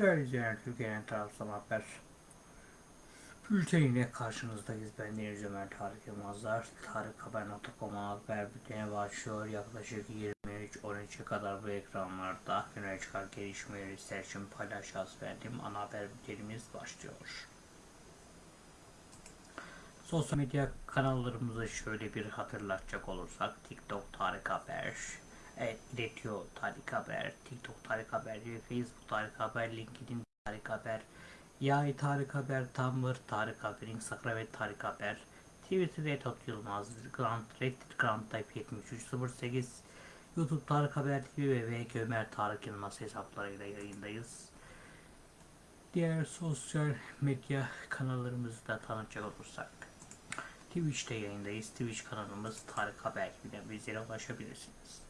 Değerli izleyenler, Türkiye'nin tarafsız haber bülteniyle karşınızdayız. Ben Deniz Ömer Tarık Yılmazlar. Tarıkhaber.com'a haber bülteni başlıyor. Yaklaşık 23-13'e kadar bu ekranlarda güne çıkan gelişmeleri için paylaşacağız. Benim ana haber bültenimiz başlıyor. Sosyal medya kanallarımızı şöyle bir hatırlatacak olursak TikTok Tarık Haber, evet, iletiyor Tarık Haber, TikTok Tarık Haber, Facebook Tarık Haber, LinkedIn Tarık Haber, Yay Tarık Haber, Tumblr Tarık Haber, Instagram ve Tarık Haber, Twitter Etot Yılmaz, Grant, Reddit Grant Type 7308, YouTube Tarık Haber TV ve VK Ömer Tarık Yılmaz hesaplarıyla yayındayız. Diğer sosyal medya kanallarımızı da tanıtacak olursak Twitch'te yayındayız. Twitch kanalımız Tarık Haber ile bizlere ulaşabilirsiniz.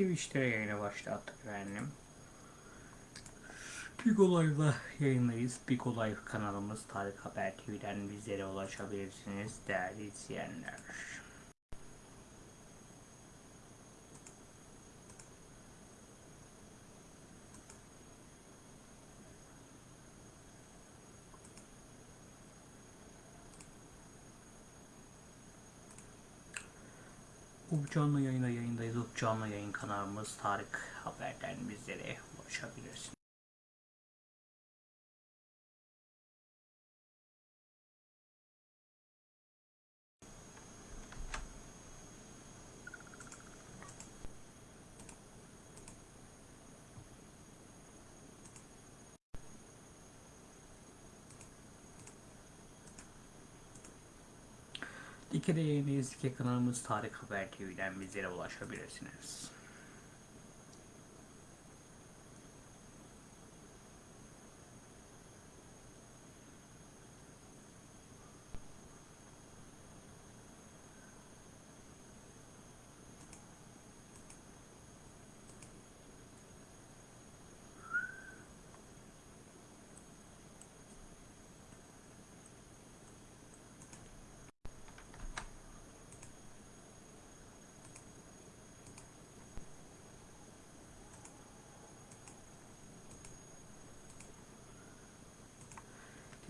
Twitch'te yayına başlattık efendim. Big Olay'da yayındayız. Big Olay kanalımız Tarık Haber TV'den bizlere ulaşabilirsiniz değerli izleyenler. UP canlı yayına yayındayız. UP canlı yayın kanalımız Tarık Haber'den bizlere ulaşabilirsiniz. Dikere yayınlayız. Dike kanalımız Tarık Haber TV'den bizlere ulaşabilirsiniz.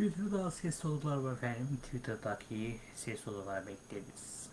Twitter'da ses odalar var efendim. Twitter'daki ses odalar bekleriz.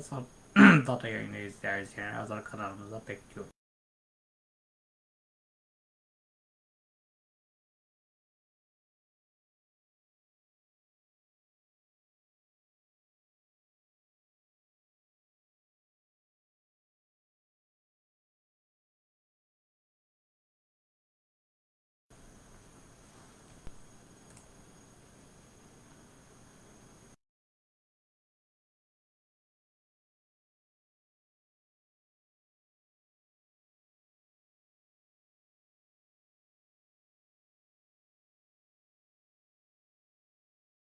Azar data yayını izleriz yani Azar kanalımıza bekliyorum.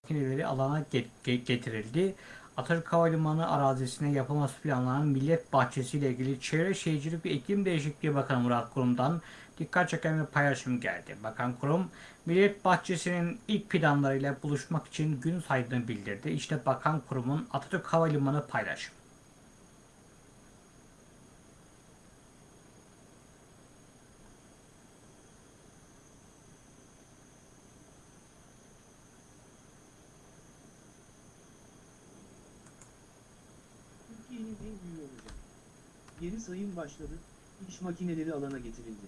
Makineleri alana get- ge- getirildi. Atatürk Havalimanı arazisine yapılması planlanan Millet Bahçesi ile ilgili Çevre Şehircilik ve İklim Değişikliği Bakanı Murat Kurum'dan dikkat çeken bir paylaşım geldi. Bakan Kurum, Millet Bahçesi'nin ilk planlarıyla buluşmak için gün saydığını bildirdi. İşte Bakan Kurum'un Atatürk Havalimanı paylaşımı. Türkiye'nin en büyüğü olacak. Geri sayım başladı, iş makineleri alana getirildi.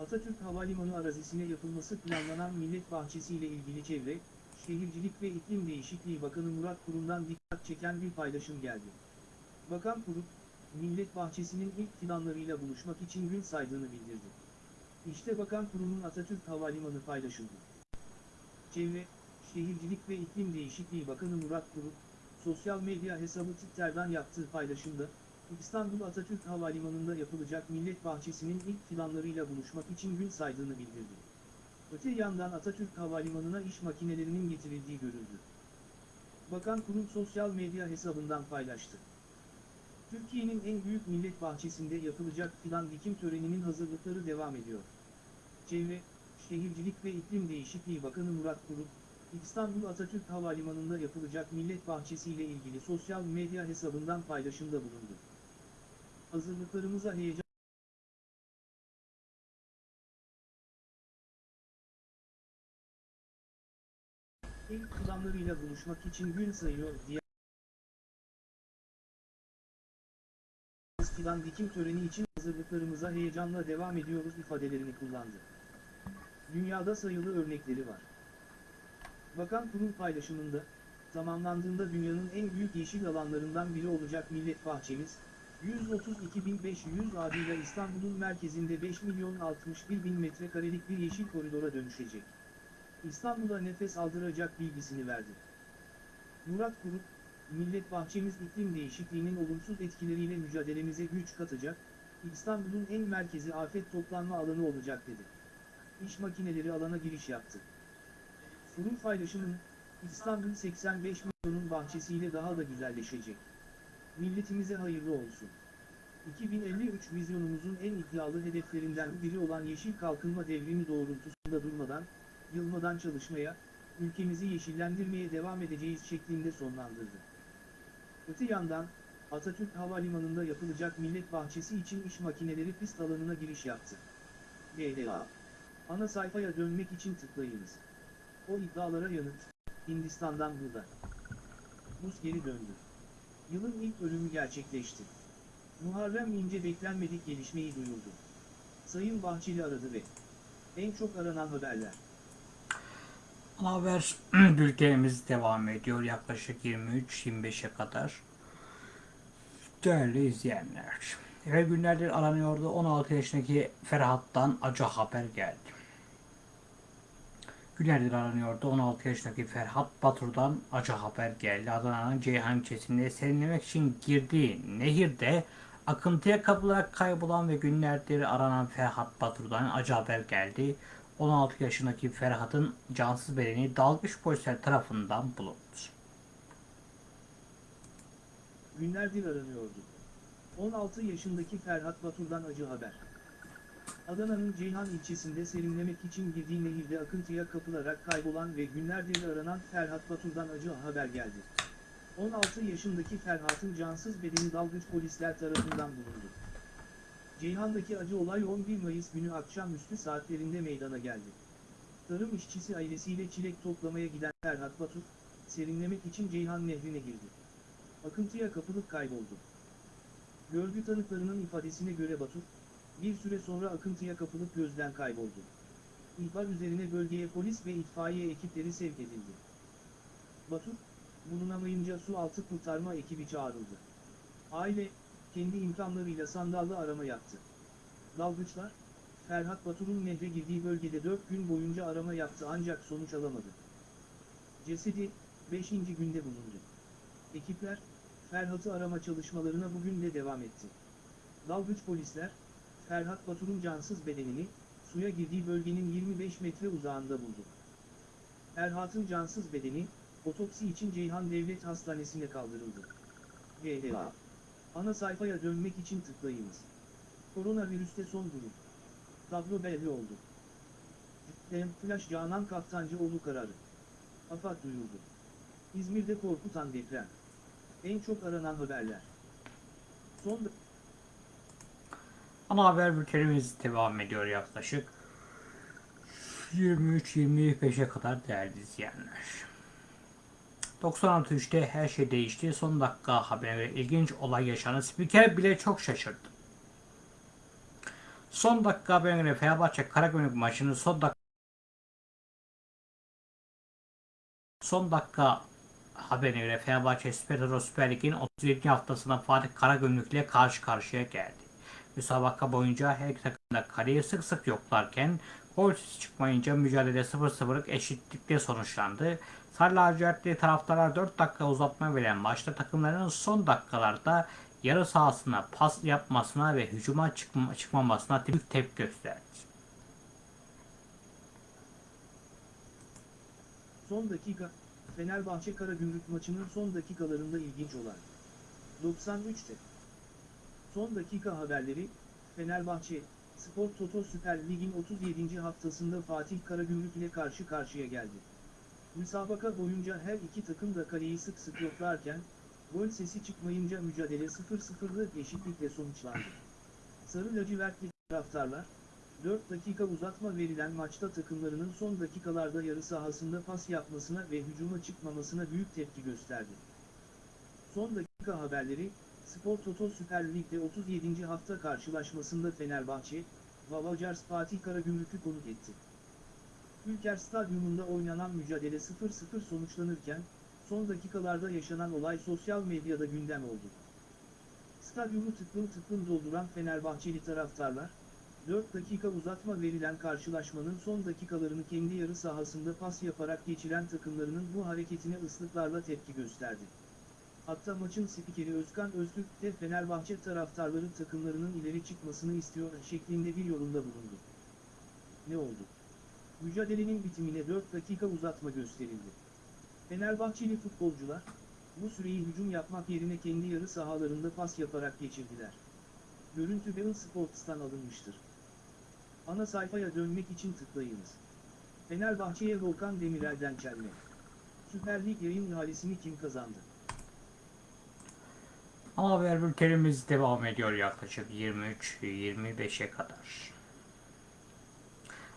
Atatürk Havalimanı arazisine yapılması planlanan Millet Bahçesi ile ilgili Çevre, Şehircilik ve İklim Değişikliği Bakanı Murat Kurum'dan dikkat çeken bir paylaşım geldi. Bakan Kurum, Millet Bahçesi'nin ilk planlarıyla buluşmak için gün saydığını bildirdi. İşte Bakan Kurum'un Atatürk Havalimanı paylaşıldı. Çevre, Şehircilik ve İklim Değişikliği Bakanı Murat Kurum, sosyal medya hesabı Twitter'dan yaptığı paylaşımda, İstanbul Atatürk Havalimanı'nda yapılacak Millet Bahçesi'nin ilk planlarıyla buluşmak için gün saydığını bildirdi. Öte yandan Atatürk Havalimanı'na iş makinelerinin getirildiği görüldü. Bakan Kurum sosyal medya hesabından paylaştı. Türkiye'nin en büyük millet bahçesinde yapılacak fidan dikim töreninin hazırlıkları devam ediyor. Çevre, Şehircilik ve İklim Değişikliği Bakanı Murat Kurum, İstanbul Atatürk Havalimanı'nda yapılacak Millet Bahçesi ile ilgili sosyal medya hesabından paylaşımda bulundu. Hazırlıklarımıza heyecan İlk planlarıyla buluşmak için gün sayıyor diye fidan dikim töreni için hazırlıklarımıza heyecanla devam ediyoruz ifadelerini kullandı. Dünyada sayılı örnekleri var. Bakan Kurum paylaşımında, tamamlandığında dünyanın en büyük yeşil alanlarından biri olacak Millet Bahçemiz, 132.500 adıyla İstanbul'un merkezinde 5 milyon 61 bin metrekarelik bir yeşil koridora dönüşecek. İstanbul'a nefes aldıracak bilgisini verdi. Murat Kurum, Millet Bahçemiz iklim değişikliğinin olumsuz etkileriyle mücadelemize güç katacak, İstanbul'un en merkezi afet toplanma alanı olacak dedi. İş makineleri alana giriş yaptı. Kurum paylaşımın, İstanbul 85 milyonun bahçesiyle daha da güzelleşecek. Milletimize hayırlı olsun. 2053 vizyonumuzun en iddialı hedeflerinden biri olan yeşil kalkınma devrimi doğrultusunda durmadan, yılmadan çalışmaya, ülkemizi yeşillendirmeye devam edeceğiz şeklinde sonlandırdı. Öte yandan, Atatürk Havalimanı'nda yapılacak Millet Bahçesi için iş makineleri pist alanına giriş yaptı. GDA. Ana sayfaya dönmek için tıklayınız. O iddialara yanıt, Hindistan'dan burada. Rus geri döndü. Yılın ilk ölümü gerçekleşti. Muharrem İnce beklenmedik gelişmeyi duyurdu. Sayın Bahçeli aradı ve en çok aranan haberler. Haber bültenimiz devam ediyor yaklaşık 23-25'e kadar. Değerli izleyenler. Evvel günlerdir aranıyordu 16 yaşındaki Ferhat'tan acı haber geldi. Günlerdir aranıyordu 16 yaşındaki Ferhat Batur'dan acı haber geldi. Adana'nın Ceyhan ilçesinde serinlemek için girdiği nehirde akıntıya kapılarak kaybolan ve günlerdir aranan Ferhat Batur'dan acı haber geldi. 16 yaşındaki Ferhat'ın cansız bedeni dalgıç polisler tarafından bulundu. Günlerdir aranıyordu. 16 yaşındaki Ferhat Batur'dan acı haber. Adana'nın Ceyhan ilçesinde serinlemek için girdiği nehirde akıntıya kapılarak kaybolan ve günlerdir aranan Ferhat Batur'dan acı haber geldi. 16 yaşındaki Ferhat'ın cansız bedeni dalgıç polisler tarafından bulundu. Ceyhan'daki acı olay 11 Mayıs günü akşamüstü saatlerinde meydana geldi. Tarım işçisi ailesiyle çilek toplamaya giden Ferhat Batur, serinlemek için Ceyhan Nehri'ne girdi. akıntıya kapılıp kayboldu. Görgü tanıklarının ifadesine göre Batur, bir süre sonra akıntıya kapılıp gözden kayboldu. İhbar üzerine bölgeye polis ve itfaiye ekipleri sevk edildi. Batur, bulunamayınca su altı kurtarma ekibi çağrıldı. Aile, kendi imkanlarıyla sandallı arama yaptı. Dalgıçlar, Ferhat Batur'un nehre girdiği bölgede 4 gün boyunca arama yaptı ancak sonuç alamadı. Cesedi, 5. günde bulundu. Ekipler, Ferhat'ı arama çalışmalarına bugün de devam etti. Dalgıç polisler, Ferhat Batur'un cansız bedenini, suya girdiği bölgenin 25 metre uzağında buldu. Ferhat'ın cansız bedeni, otopsi için Ceyhan Devlet Hastanesi'ne kaldırıldı. GDA. Ana sayfaya dönmek için tıklayınız. Koronavirüste son durum. Tablo belli oldu. Dem Flash Canan Kaftancıoğlu kararı. AFAD duyurdu. İzmir'de korkutan deprem. En çok aranan haberler. Son Ana haber bültenimiz devam ediyor yaklaşık 23-25'e kadar değerli izleyenler. 96.3'te her şey değişti. Son dakika haberine ilginç olay yaşandı. Spiker bile çok şaşırdı. Son dakika haberine göre Fenerbahçe Karagümrük maçının son dakika Son dakika haberine göre Fenerbahçe Süper Süper Lig'in 37. haftasında Fatih Karagümrük ile karşı karşıya geldi. Müsabaka boyunca her iki takım da kaleyi sık sık yoklarken gol sesi çıkmayınca mücadele 0-0'lık eşitlikle sonuçlandı. Sarı lacivertli taraftarlar 4 dakika uzatma veren maçta takımların son dakikalarda yarı sahasına pas yapmasına ve hücuma çıkma, çıkmamasına büyük tepki gösterdi. Son dakika, Fenerbahçe Karagümrük maçının son dakikalarında ilginç olan. 93'te. Son dakika haberleri, Fenerbahçe, Spor Toto Süper Lig'in 37. haftasında Fatih Karagümrük ile karşı karşıya geldi. Müsabaka boyunca her iki takım da kaleyi sık sık yoklarken, gol sesi çıkmayınca mücadele 0-0'lık eşitlikle sonuçlandı. Sarı lacivertli taraftarlar, 4 dakika uzatma verilen maçta takımlarının son dakikalarda yarı sahasında pas yapmasına ve hücuma çıkmamasına büyük tepki gösterdi. Son dakika haberleri, Spor Toto Süper Lig'de 37. hafta karşılaşmasında Fenerbahçe, Vavacars Fatih Karagümrük'ü konuk etti. Ülker Stadyumunda oynanan mücadele 0-0 sonuçlanırken, son dakikalarda yaşanan olay sosyal medyada gündem oldu. Stadyumu tıklım tıklım dolduran Fenerbahçeli taraftarlar, 4 dakika uzatma verilen karşılaşmanın son dakikalarını kendi yarı sahasında pas yaparak geçiren takımlarının bu hareketine ıslıklarla tepki gösterdi. Hatta maçın spikeri Özkan Öztürk de Fenerbahçe taraftarları takımlarının ileri çıkmasını istiyor şeklinde bir yorumda bulundu. Ne oldu? Mücadelenin bitimine 4 dakika uzatma gösterildi. Fenerbahçeli futbolcular, bu süreyi hücum yapmak yerine kendi yarı sahalarında pas yaparak geçirdiler. Görüntü Bein Sports'tan alınmıştır. Ana sayfaya dönmek için tıklayınız. Fenerbahçe'ye Volkan Demirel'den çelme. Süper Lig yayın ihalesini kim kazandı? Ana haber bültenimiz devam ediyor yaklaşık 23-25'e kadar.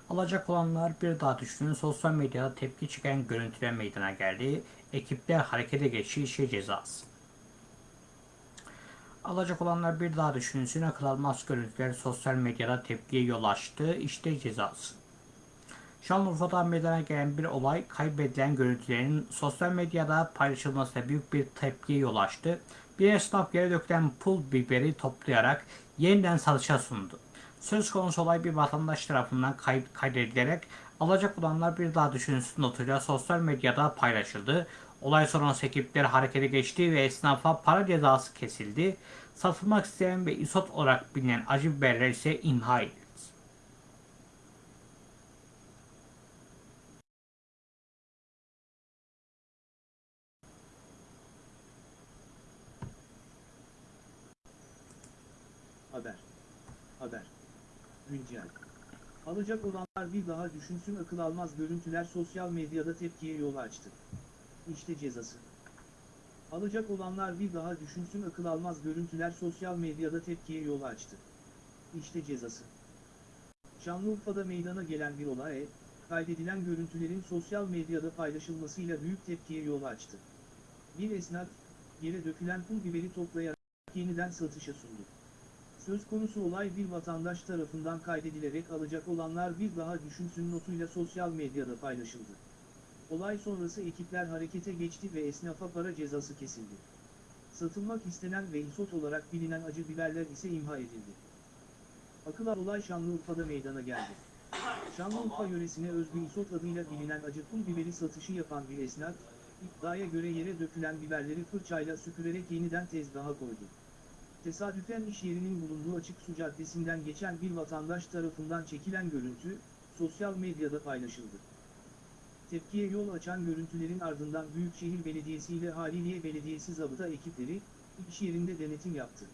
Alacak olanlar bir daha düşünün sosyal medyada tepki çeken görüntüler meydana geldi. Ekipler harekete geçti işe cezası. Alacak olanlar bir daha düşünsün akıl almaz görüntüler sosyal medyada tepkiye yol açtı. İşte cezası. Şanlıurfa'da meydana gelen bir olay kaybedilen görüntülerin sosyal medyada paylaşılmasıyla büyük bir tepkiye yol açtı. Bir esnaf yere dökülen pul biberi toplayarak yeniden satışa sundu. Söz konusu olay bir vatandaş tarafından kay kaydedilerek alacak olanlar bir daha düşünsün notuyla sosyal medyada paylaşıldı. Olay sonrası ekipler harekete geçti ve esnafa para cezası kesildi. Satılmak isteyen ve isot olarak bilinen acı biberler ise imha edildi. Haber. Haber. Güncel. Alacak olanlar bir daha düşünsün akıl almaz görüntüler sosyal medyada tepkiye yol açtı. İşte cezası. Alacak olanlar bir daha düşünsün akıl almaz görüntüler sosyal medyada tepkiye yol açtı. İşte cezası. Şanlıurfa'da meydana gelen bir olay, kaydedilen görüntülerin sosyal medyada paylaşılmasıyla büyük tepkiye yol açtı. Bir esnaf, yere dökülen pul biberi toplayarak yeniden satışa sundu. Söz konusu olay bir vatandaş tarafından kaydedilerek alacak olanlar bir daha düşünsün notuyla sosyal medyada paylaşıldı. Olay sonrası ekipler harekete geçti ve esnafa para cezası kesildi. Satılmak istenen ve isot olarak bilinen acı biberler ise imha edildi. Akılan olay Şanlıurfa'da meydana geldi. Şanlıurfa yöresine özgü isot adıyla bilinen acı pul biberi satışı yapan bir esnaf, iddiaya göre yere dökülen biberleri fırçayla süpürerek yeniden tezgaha koydu. Tesadüfen iş yerinin bulunduğu açık su caddesinden geçen bir vatandaş tarafından çekilen görüntü, sosyal medyada paylaşıldı. Tepkiye yol açan görüntülerin ardından Büyükşehir Belediyesi ile Haliliye Belediyesi zabıta ekipleri, iş yerinde denetim yaptı.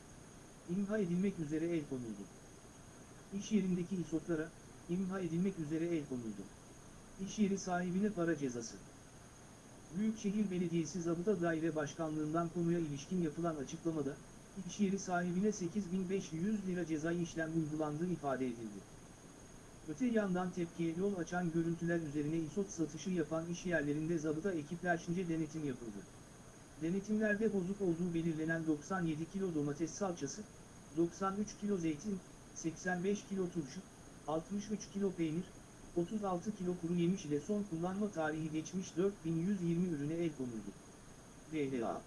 İmha edilmek üzere el konuldu. İş yerindeki isotlara, imha edilmek üzere el konuldu. İş yeri sahibine para cezası. Büyükşehir Belediyesi Zabıta Daire Başkanlığından konuya ilişkin yapılan açıklamada, iş yeri sahibine 8500 lira cezai işlem uygulandığı ifade edildi. Öte yandan tepkiye yol açan görüntüler üzerine isot satışı yapan iş yerlerinde zabıta ekiplerçince denetim yapıldı. Denetimlerde bozuk olduğu belirlenen 97 kilo domates salçası, 93 kilo zeytin, 85 kilo turşu, 63 kilo peynir, 36 kilo kuru yemiş ile son kullanma tarihi geçmiş 4120 ürüne el konuldu. DLA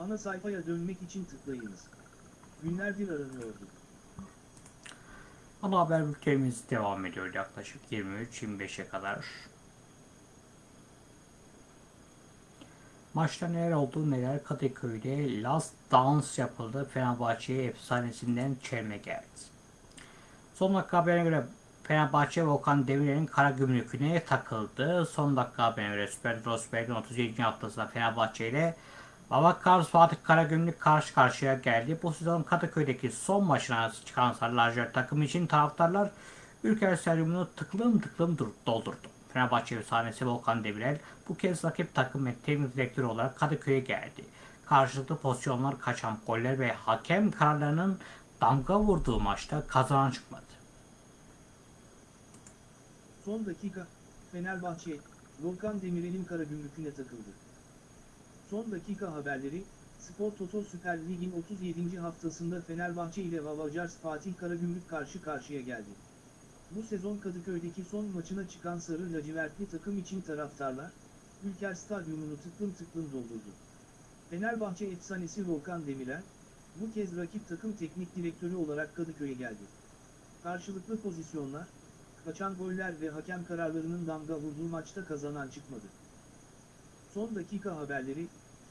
Ana sayfaya dönmek için tıklayınız. Günlerdir aranıyordu. Ana haber bültenimiz devam ediyor yaklaşık 23-25'e kadar. Maçta neler oldu neler Kadıköy'de Last Dance yapıldı. Fenerbahçe'ye efsanesinden çelme geldi. Son dakika haberine göre Fenerbahçe ve Okan Demirel'in kara gümrüküne takıldı. Son dakika haberine göre Süper Rosberg'in 37. haftasında Fenerbahçe ile Babakar Fatih Karagümrük karşı karşıya geldi. Bu sezon Kadıköy'deki son maçına çıkan Sarı Lacivert takım için taraftarlar Ülker Stadyumunu tıklım tıklım dur- doldurdu. Fenerbahçe efsanesi Volkan Demirel bu kez rakip takım ve teknik direktörü olarak Kadıköy'e geldi. Karşılıklı pozisyonlar, kaçan goller ve hakem kararlarının damga vurduğu maçta kazanan çıkmadı. Son dakika, Fenerbahçe, Volkan Demirel'in Karagümrük'üne takıldı. Son dakika haberleri, Spor Toto Süper Lig'in 37. haftasında Fenerbahçe ile Vavacars Fatih Karagümrük karşı karşıya geldi. Bu sezon Kadıköy'deki son maçına çıkan Sarı Lacivertli takım için taraftarlar, Ülker Stadyumunu tıklım tıklım doldurdu. Fenerbahçe efsanesi Volkan Demirel, bu kez rakip takım teknik direktörü olarak Kadıköy'e geldi. Karşılıklı pozisyonlar, kaçan goller ve hakem kararlarının damga vurduğu maçta kazanan çıkmadı. Son dakika haberleri,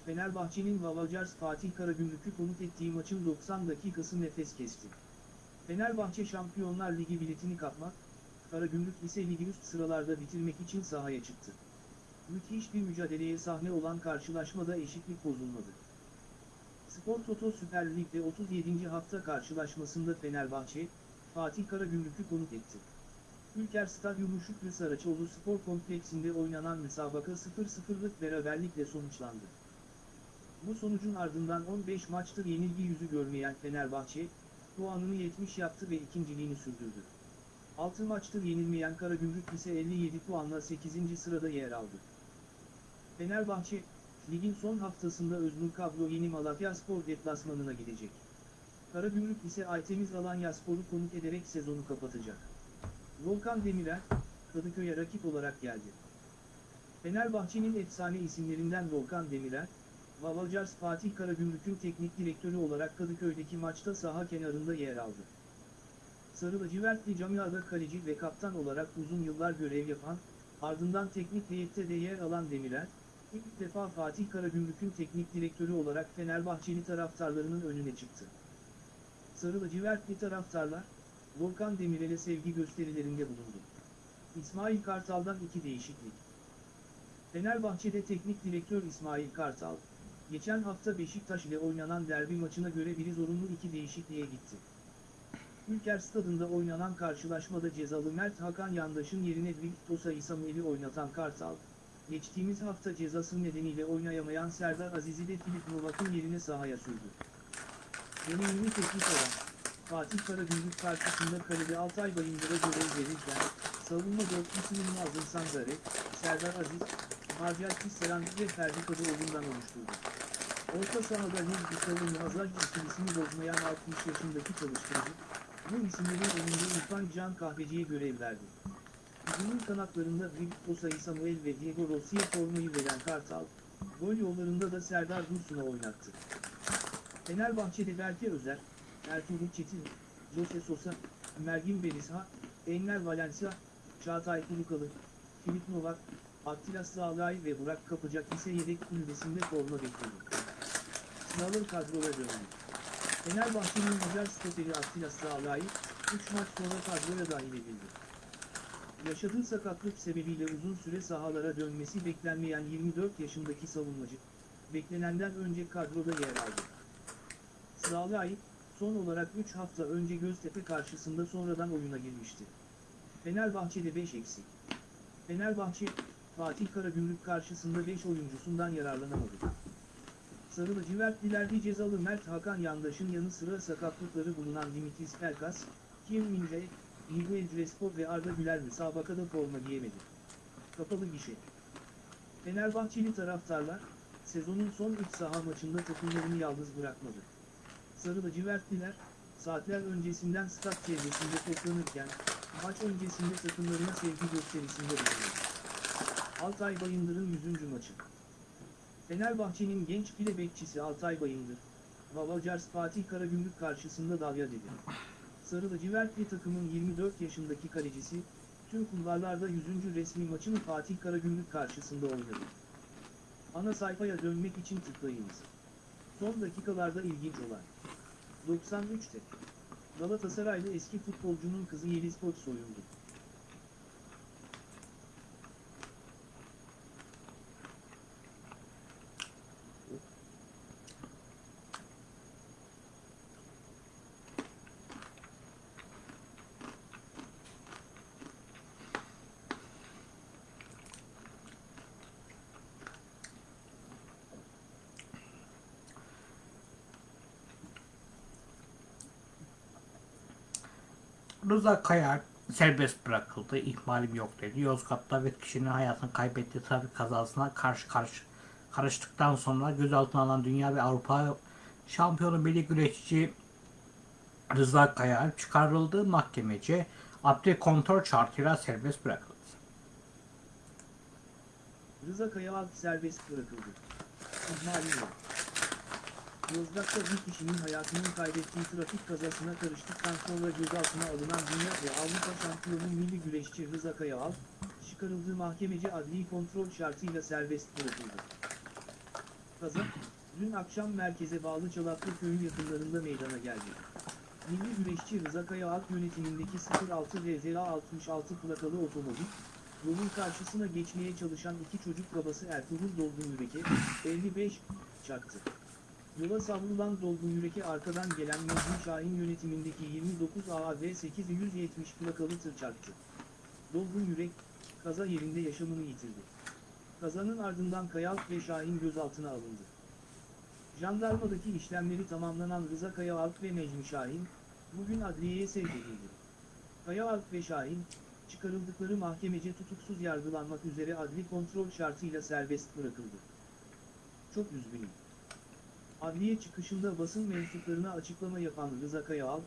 Fenerbahçe'nin Vavacars Fatih Karagümrük'ü konuk ettiği maçın 90 dakikası nefes kesti. Fenerbahçe Şampiyonlar Ligi biletini kapmak, Karagümrük ise ligi üst sıralarda bitirmek için sahaya çıktı. Müthiş bir mücadeleye sahne olan karşılaşmada eşitlik bozulmadı. Spor Toto Süper Lig'de 37. hafta karşılaşmasında Fenerbahçe, Fatih Karagümrük'ü konuk etti. Ülker Stadyumu Şükrü Saraçoğlu Spor Kompleksinde oynanan müsabaka 0-0'lık beraberlikle sonuçlandı. Bu sonucun ardından 15 maçtır yenilgi yüzü görmeyen Fenerbahçe, puanını 70 yaptı ve ikinciliğini sürdürdü. 6 maçtır yenilmeyen Karagümrük ise 57 puanla 8. sırada yer aldı. Fenerbahçe, ligin son haftasında Öznur Kablo yeni Malatya Spor deplasmanına gidecek. Karagümrük ise Aytemiz Alanya Spor'u konuk ederek sezonu kapatacak. Volkan Demirel, Kadıköy'e rakip olarak geldi. Fenerbahçe'nin efsane isimlerinden Volkan Demirel, Vavacars Fatih Karagümrük'ün teknik direktörü olarak Kadıköy'deki maçta saha kenarında yer aldı. Sarı lacivertli camiada kaleci ve kaptan olarak uzun yıllar görev yapan, ardından teknik heyette de yer alan Demirel, ilk defa Fatih Karagümrük'ün teknik direktörü olarak Fenerbahçeli taraftarlarının önüne çıktı. Sarı lacivertli taraftarlar, Volkan Demirel'e sevgi gösterilerinde bulundu. İsmail Kartal'dan iki değişiklik. Fenerbahçe'de teknik direktör İsmail Kartal, geçen hafta Beşiktaş ile oynanan derbi maçına göre biri zorunlu iki değişikliğe gitti. Ülker Stadında oynanan karşılaşmada cezalı Mert Hakan Yandaş'ın yerine Victosa İsamuel'i oynatan Kartal, geçtiğimiz hafta cezası nedeniyle oynayamayan Serdar Aziz'i de Filip Novak'ın yerine sahaya sürdü. Deneyimli teknik olan, Fatih Karagümrük karşısında kalede Altay Bayındır'a görev verirken, savunma dörtlüsünün Nazım Sangare, Serdar Aziz, Marcial Tisserand ve Ferdi Kadıoğlu'ndan oluşturdu. Orta sahada Ruz Gustavo Hazar ikilisini bozmayan 60 yaşındaki çalıştırıcı, bu isimlerin önünde İrfan Can Kahveci'ye görev verdi. Hücumun kanatlarında Osayi Samuel ve Diego Rossi'ye formayı veren Kartal, gol yollarında da Serdar Dursun'a oynattı. Fenerbahçe'de Berke Özer, Ertuğrul Çetin, Jose Sosa, Mergin Berisha, Enver Valencia, Çağatay Kulukalı, Filip Novak, Attila Sağlay ve Burak Kapacak ise yedek kulübesinde forma bekliyor. Sınavır kadroya döndü. Fenerbahçe'nin Macar stoperi Attila Sağlay, 3 maç sonra kadroya dahil edildi. Yaşadığı sakatlık sebebiyle uzun süre sahalara dönmesi beklenmeyen 24 yaşındaki savunmacı, beklenenden önce kadroda yer aldı. Sağlay, son olarak 3 hafta önce Göztepe karşısında sonradan oyuna girmişti. Fenerbahçe'de 5 eksik. Fenerbahçe, Fatih Karagümrük karşısında 5 oyuncusundan yararlanamadı. Sarı lacivertliler cezalı Mert Hakan Yandaş'ın yanı sıra sakatlıkları bulunan Dimitris Pelkas, Kim Minje, Miguel Crespo ve Arda Güler müsabakada forma giyemedi. Kapalı gişe. Fenerbahçeli taraftarlar, sezonun son 3 saha maçında takımlarını yalnız bırakmadı. Sarı lacivertliler, saatler öncesinden stat çevresinde toplanırken, maç öncesinde takımlarına sevgi gösterisinde bulundu. Altay Bayındır'ın 100. maçı. Fenerbahçe'nin genç file bekçisi Altay Bayındır, Vavacars Fatih Karagümrük karşısında dalya dedi. Sarı lacivertli takımın 24 yaşındaki kalecisi, tüm kulvarlarda 100. resmi maçını Fatih Karagümrük karşısında oynadı. Ana sayfaya dönmek için tıklayınız. Son dakikalarda ilginç olan. 93'te. Galatasaraylı eski futbolcunun kızı Yeliz Koç soyuldu. Rıza Kayar serbest bırakıldı. İhmalim yok dedi. Yozgat'ta bir kişinin hayatını kaybettiği trafik kazasına karşı karşı karıştıktan sonra gözaltına alınan Dünya ve Avrupa şampiyonu milli güreşçi Rıza Kayar çıkarıldığı mahkemece adli kontrol şartıyla serbest bırakıldı. Rıza Kayaalp serbest bırakıldı. İhmali yok. Yozgat'ta bir kişinin hayatını kaybettiği trafik kazasına karıştıktan sonra gözaltına alınan Dünya ve Avrupa şampiyonu milli güreşçi Rıza Kayaalp, çıkarıldığı mahkemece adli kontrol şartıyla serbest bırakıldı. Kaza, dün akşam merkeze bağlı Çalaklı köyü yakınlarında meydana geldi. Milli güreşçi Rıza Kayaalp yönetimindeki 06 RZA 66 plakalı otomobil, yolun karşısına geçmeye çalışan iki çocuk babası Ertuğrul Dolgun Yürek'e, 55, çaktı. Yola savrulan Dolgun Yürek'e arkadan gelen Mecnun Şahin yönetimindeki 29 AAV 870 plakalı tır çarptı. Dolgun Yürek, kaza yerinde yaşamını yitirdi. Kazanın ardından Kayaalp ve Şahin gözaltına alındı. Jandarmadaki işlemleri tamamlanan Rıza Kayaalp ve Necmi Şahin, bugün adliyeye sevk edildi. Kayaalp ve Şahin, çıkarıldıkları mahkemece tutuksuz yargılanmak üzere adli kontrol şartıyla serbest bırakıldı. Çok üzgünüm. Adliye çıkışında basın mensuplarına açıklama yapan Rıza Kayaalp,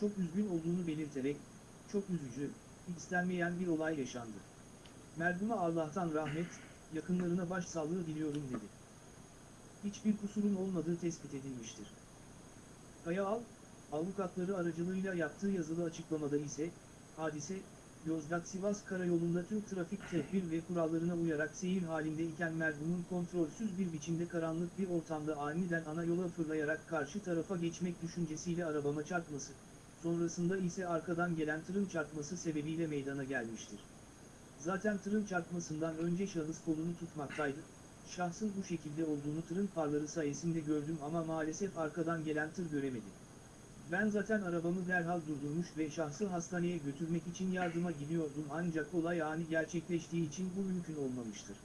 çok üzgün olduğunu belirterek, çok üzücü, istenmeyen bir olay yaşandı. Merhume Allah'tan rahmet, yakınlarına başsağlığı diliyorum dedi. Hiçbir kusurun olmadığı tespit edilmiştir. Kayaalp, avukatları aracılığıyla yaptığı yazılı açıklamada ise, hadise, Yozgat-Sivas karayolunda tüm trafik tedbir ve kurallarına uyarak seyir halinde iken merhumun kontrolsüz bir biçimde karanlık bir ortamda aniden ana yola fırlayarak karşı tarafa geçmek düşüncesiyle arabama çarpması, sonrasında ise arkadan gelen tırın çarpması sebebiyle meydana gelmiştir. Zaten tırın çarpmasından önce şahıs kolunu tutmaktaydı, şahsın bu şekilde olduğunu tırın farları sayesinde gördüm ama maalesef arkadan gelen tır göremedim. Ben zaten arabamı derhal durdurmuş ve şahsı hastaneye götürmek için yardıma gidiyordum ancak olay ani gerçekleştiği için bu mümkün olmamıştır.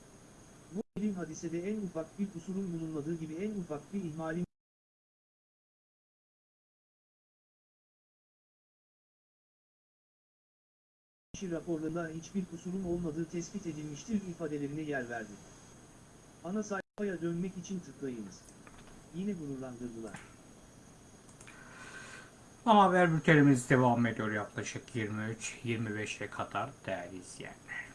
Bu elim hadisede en ufak bir kusurun bulunmadığı gibi en ufak bir ihmalin kişi raporlarında hiçbir kusurun olmadığı tespit edilmiştir ifadelerine yer verdi. Ana sayfaya dönmek için tıklayınız. yine gururlandırdılar. Ana haber bültenimiz devam ediyor yaklaşık 23-25'e kadar değerli izleyenler.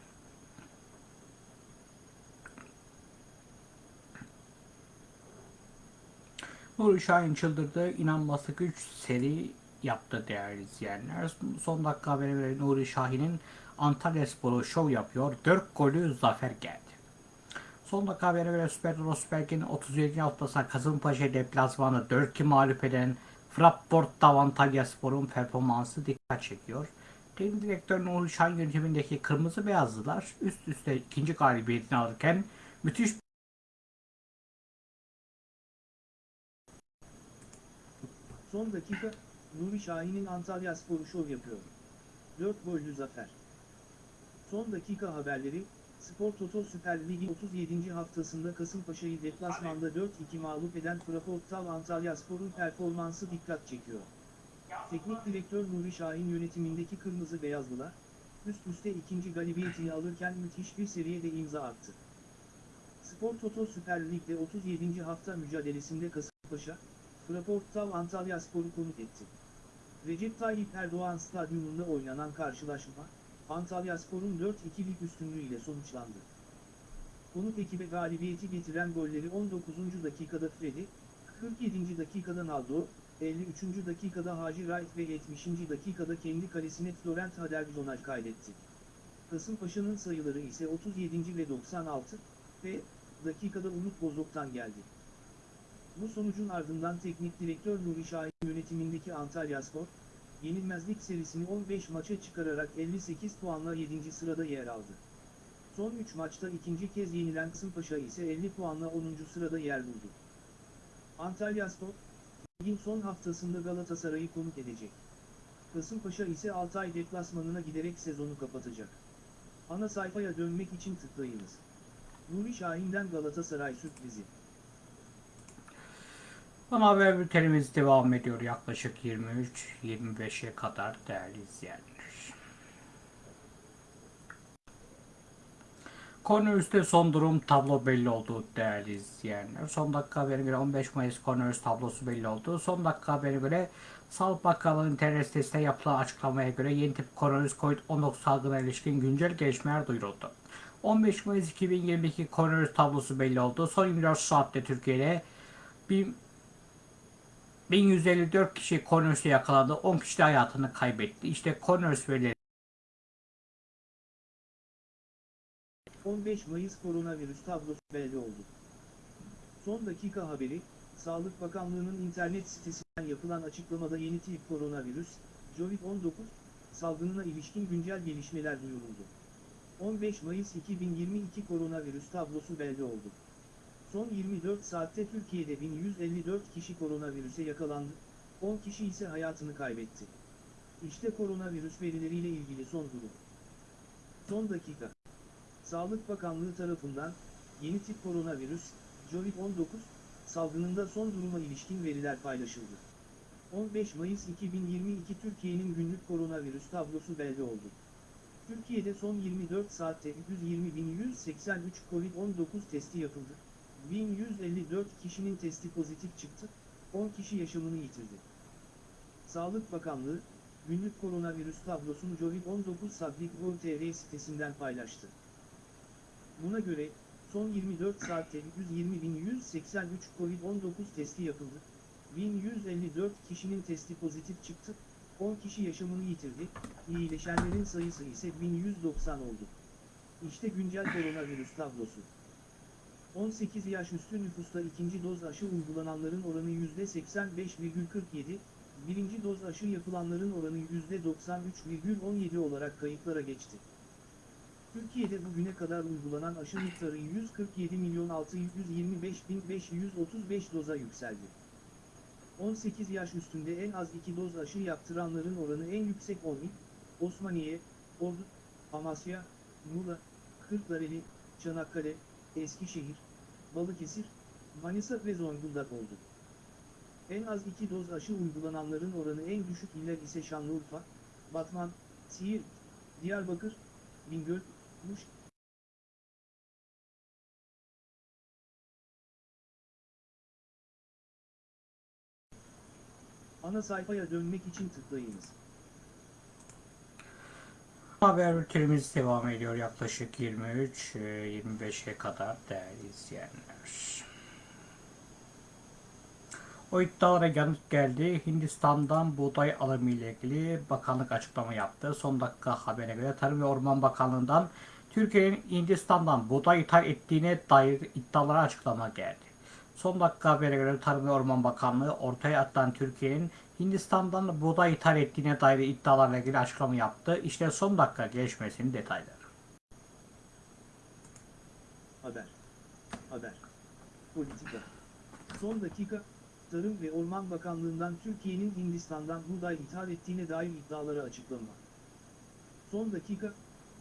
Nuri Şahin çıldırdı. İnanması güç seri yaptı değerli izleyenler. Son dakika haberi veren Nuri Şahin'in Antalya Sporu şov yapıyor. 4 golü zafer geldi. Son dakika haberi göre Süper Rosberg'in 37. haftasında Kasımpaşa deplasmanı 4-2 mağlup eden Frapport'ta Antalya Spor'un performansı dikkat çekiyor. Teknik direktör Nuri Şahin yönetimindeki Kırmızı Beyazlılar üst üste ikinci galibiyetini alırken müthiş Son dakika, Nuri Şahin'in Antalya Sporu şov yapıyor. 4 gollü zafer. Son dakika haberleri, Spor Toto Süper Ligi 37. haftasında Kasımpaşa'yı deplasmanda 4-2 mağlup eden Fraportal Antalya Spor'un performansı dikkat çekiyor. Teknik direktör Nuri Şahin yönetimindeki Kırmızı Beyazlılar, üst üste ikinci galibiyetini alırken müthiş bir seriye de imza attı. Spor Toto Süper Lig'de 37. hafta mücadelesinde Kasımpaşa, Fraportal Antalya Spor'u konuk etti. Recep Tayyip Erdoğan Stadyumunda oynanan karşılaşma, Antalya Spor'un 4-2'lik üstünlüğüyle sonuçlandı. Konuk ekibe galibiyeti getiren golleri 19. dakikada Freddy, 47. dakikada Naldo, 53. dakikada Hacı Wright ve 70. dakikada kendi kalesine Florent Hadergjonaj kaydetti. Kasımpaşa'nın sayıları ise 37. ve 96 ve dakikada Umut Bozok'tan geldi. Bu sonucun ardından teknik direktör Nuri Şahin yönetimindeki Antalya Spor, yenilmezlik serisini 15 maça çıkararak 58 puanla 7. sırada yer aldı. Son 3 maçta ikinci kez yenilen Kasımpaşa ise 50 puanla 10. sırada yer buldu. Antalya Spor, ligin son haftasında Galatasaray'ı konuk edecek. Kasımpaşa ise Altay deplasmanına giderek sezonu kapatacak. Ana sayfaya dönmek için tıklayınız. Nuri Şahin'den Galatasaray sürprizi. Ana haber bültenimiz devam ediyor yaklaşık 23-25'e kadar değerli izleyenler. Koronavirüste son durum tablo belli oldu değerli izleyenler. Son dakika haberine göre 15 Mayıs koronavirüs tablosu belli oldu. Son dakika haberine göre Sağlık Bakanlığı internet sitesinde yapılan açıklamaya göre yeni tip koronavirüs COVID-19 salgına ilişkin güncel gelişmeler duyuruldu. 15 Mayıs 2022 koronavirüs tablosu belli oldu. Son 24 saatte Türkiye'de 1000 1154 kişi koronavirüse yakalandı. 10 kişi de hayatını kaybetti. İşte koronavirüs verileri 15 Mayıs koronavirüs tablosu belli oldu. Son dakika haberi, Sağlık Bakanlığı'nın internet sitesinden yapılan açıklamada yeni tip koronavirüs, COVID-19, salgınına ilişkin güncel gelişmeler duyuruldu. 15 Mayıs 2022 koronavirüs tablosu belli oldu. Son 24 saatte Türkiye'de 1154 kişi koronavirüse yakalandı, 10 kişi ise hayatını kaybetti. İşte koronavirüs verileriyle ilgili son durum. Son dakika. Sağlık Bakanlığı tarafından, yeni tip koronavirüs, COVID-19, salgınında son duruma ilişkin veriler paylaşıldı. 15 Mayıs 2022 Türkiye'nin günlük koronavirüs tablosu belli oldu. Türkiye'de son 24 saatte 120.183 COVID-19 testi yapıldı. 1154 kişinin testi pozitif çıktı, 10 kişi yaşamını yitirdi. Sağlık Bakanlığı, günlük koronavirüs tablosunu COVID-19 Sablik.tr sitesinden paylaştı. Buna göre, son 24 saatte 120.183 COVID-19 testi yapıldı. 1154 kişinin testi pozitif çıktı, 10 kişi yaşamını yitirdi, iyileşenlerin sayısı ise 1190 oldu. İşte güncel koronavirüs tablosu. 18 yaş üstü nüfusta ikinci doz aşı uygulananların oranı %85,47, birinci doz aşı yapılanların oranı %93,17 olarak kayıtlara geçti. Türkiye'de bugüne kadar uygulanan aşı miktarı 147 milyon 625 bin 535 doza yükseldi. 18 yaş üstünde en az 2 doz aşı yaptıranların oranı en yüksek 10 il, Osmaniye, Ordu, Amasya, Muğla, Kırklareli, Çanakkale, Eskişehir, Balıkesir, Manisa ve Zonguldak oldu. En az 2 doz aşı uygulananların oranı en düşük iller ise Şanlıurfa, Batman, Siirt, Diyarbakır, Bingöl, Muş, Ana sayfaya dönmek için tıklayınız. Haber bültenimiz devam ediyor yaklaşık 23-25'e kadar değerli izleyenler. O iddialara yanıt geldi. Hindistan'dan buğday alımı ile ilgili bakanlık açıklama yaptı. Son dakika haberine göre Tarım ve Orman Bakanlığı'ndan Türkiye'nin Hindistan'dan buğday ithal ettiğine dair iddialara açıklama geldi. Son dakika habere göre Tarım ve Orman Bakanlığı ortaya atılan Türkiye'nin Hindistan'dan buğday ithal ettiğine dair iddialarla ilgili açıklama yaptı. İşte son dakika gelişmesinin detayları. Haber. Haber. Politika. Son dakika, Tarım ve Orman Bakanlığı'ndan Türkiye'nin Hindistan'dan buğday ithal ettiğine dair iddiaları açıklama. Son dakika,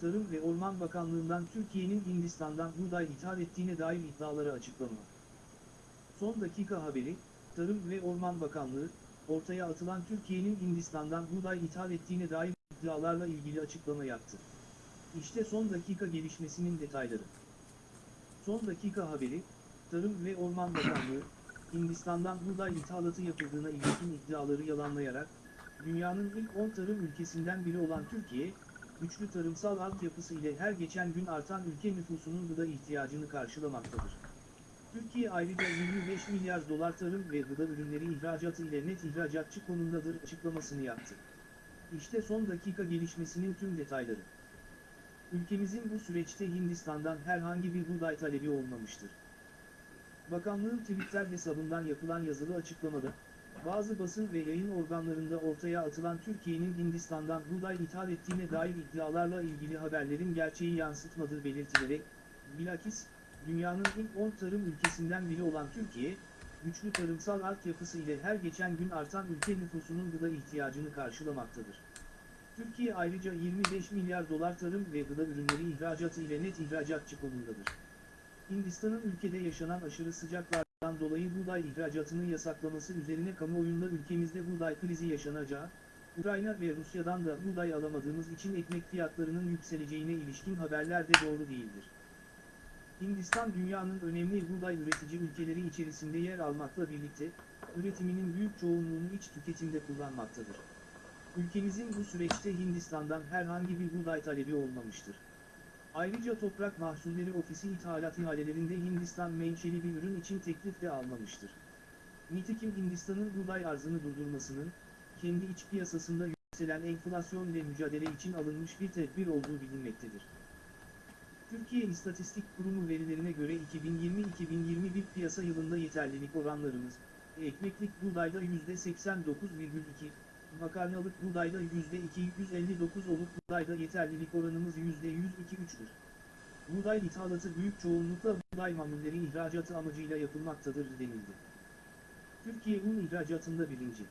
Tarım ve Orman Bakanlığı'ndan Türkiye'nin Hindistan'dan buğday ithal ettiğine dair iddiaları açıklama. Son dakika haberi, Tarım ve Orman Bakanlığı, ortaya atılan Türkiye'nin Hindistan'dan buğday ithal ettiğine dair iddialarla ilgili açıklama yaptı. İşte son dakika gelişmesinin detayları. Son dakika haberi, Tarım ve Orman Bakanlığı, Hindistan'dan buğday ithalatı yapıldığına ilişkin iddiaları yalanlayarak, dünyanın ilk 10 tarım ülkesinden biri olan Türkiye, güçlü tarımsal altyapısı ile her geçen gün artan ülke nüfusunun gıda ihtiyacını karşılamaktadır. Türkiye ayrıca 25 milyar dolar tarım ve gıda ürünleri ihracatı ile net ihracatçı konumdadır açıklamasını yaptı. İşte son dakika gelişmesinin tüm detayları. Ülkemizin bu süreçte Hindistan'dan herhangi bir buğday talebi olmamıştır. Bakanlığın Twitter hesabından yapılan yazılı açıklamada, bazı basın ve yayın organlarında ortaya atılan Türkiye'nin Hindistan'dan buğday ithal ettiğine dair iddialarla ilgili haberlerin gerçeği yansıtmadığı belirtilerek, bilakis, dünyanın ilk 10 tarım ülkesinden biri olan Türkiye, güçlü tarımsal altyapısı ile her geçen gün artan ülke nüfusunun gıda ihtiyacını karşılamaktadır. Türkiye ayrıca 25 milyar dolar tarım ve gıda ürünleri ihracatı ile net ihracatçı konumdadır. Hindistan'ın ülkede yaşanan aşırı sıcaklardan dolayı buğday ihracatını yasaklaması üzerine kamuoyunda ülkemizde buğday krizi yaşanacağı, Ukrayna ve Rusya'dan da buğday alamadığımız için ekmek fiyatlarının yükseleceğine ilişkin haberler de doğru değildir. Hindistan dünyanın önemli buğday üretici ülkeleri içerisinde yer almakla birlikte, üretiminin büyük çoğunluğunu iç tüketimde kullanmaktadır. Ülkemizin bu süreçte Hindistan'dan herhangi bir buğday talebi olmamıştır. Ayrıca Toprak Mahsulleri Ofisi ithalat ihalelerinde Hindistan menşeli bir ürün için teklif de almamıştır. Nitekim Hindistan'ın buğday arzını durdurmasının, kendi iç piyasasında yükselen enflasyon ile mücadele için alınmış bir tedbir olduğu bilinmektedir. Türkiye İstatistik Kurumu verilerine göre 2020-2021 piyasa yılında yeterlilik oranlarımız, ekmeklik buğdayda %89,2, makarnalık buğdayda %259 olup buğdayda yeterlilik oranımız %102,3'tür. Buğday ithalatı büyük çoğunlukla buğday mamulleri ihracatı amacıyla yapılmaktadır denildi. Türkiye un ihracatında birinci.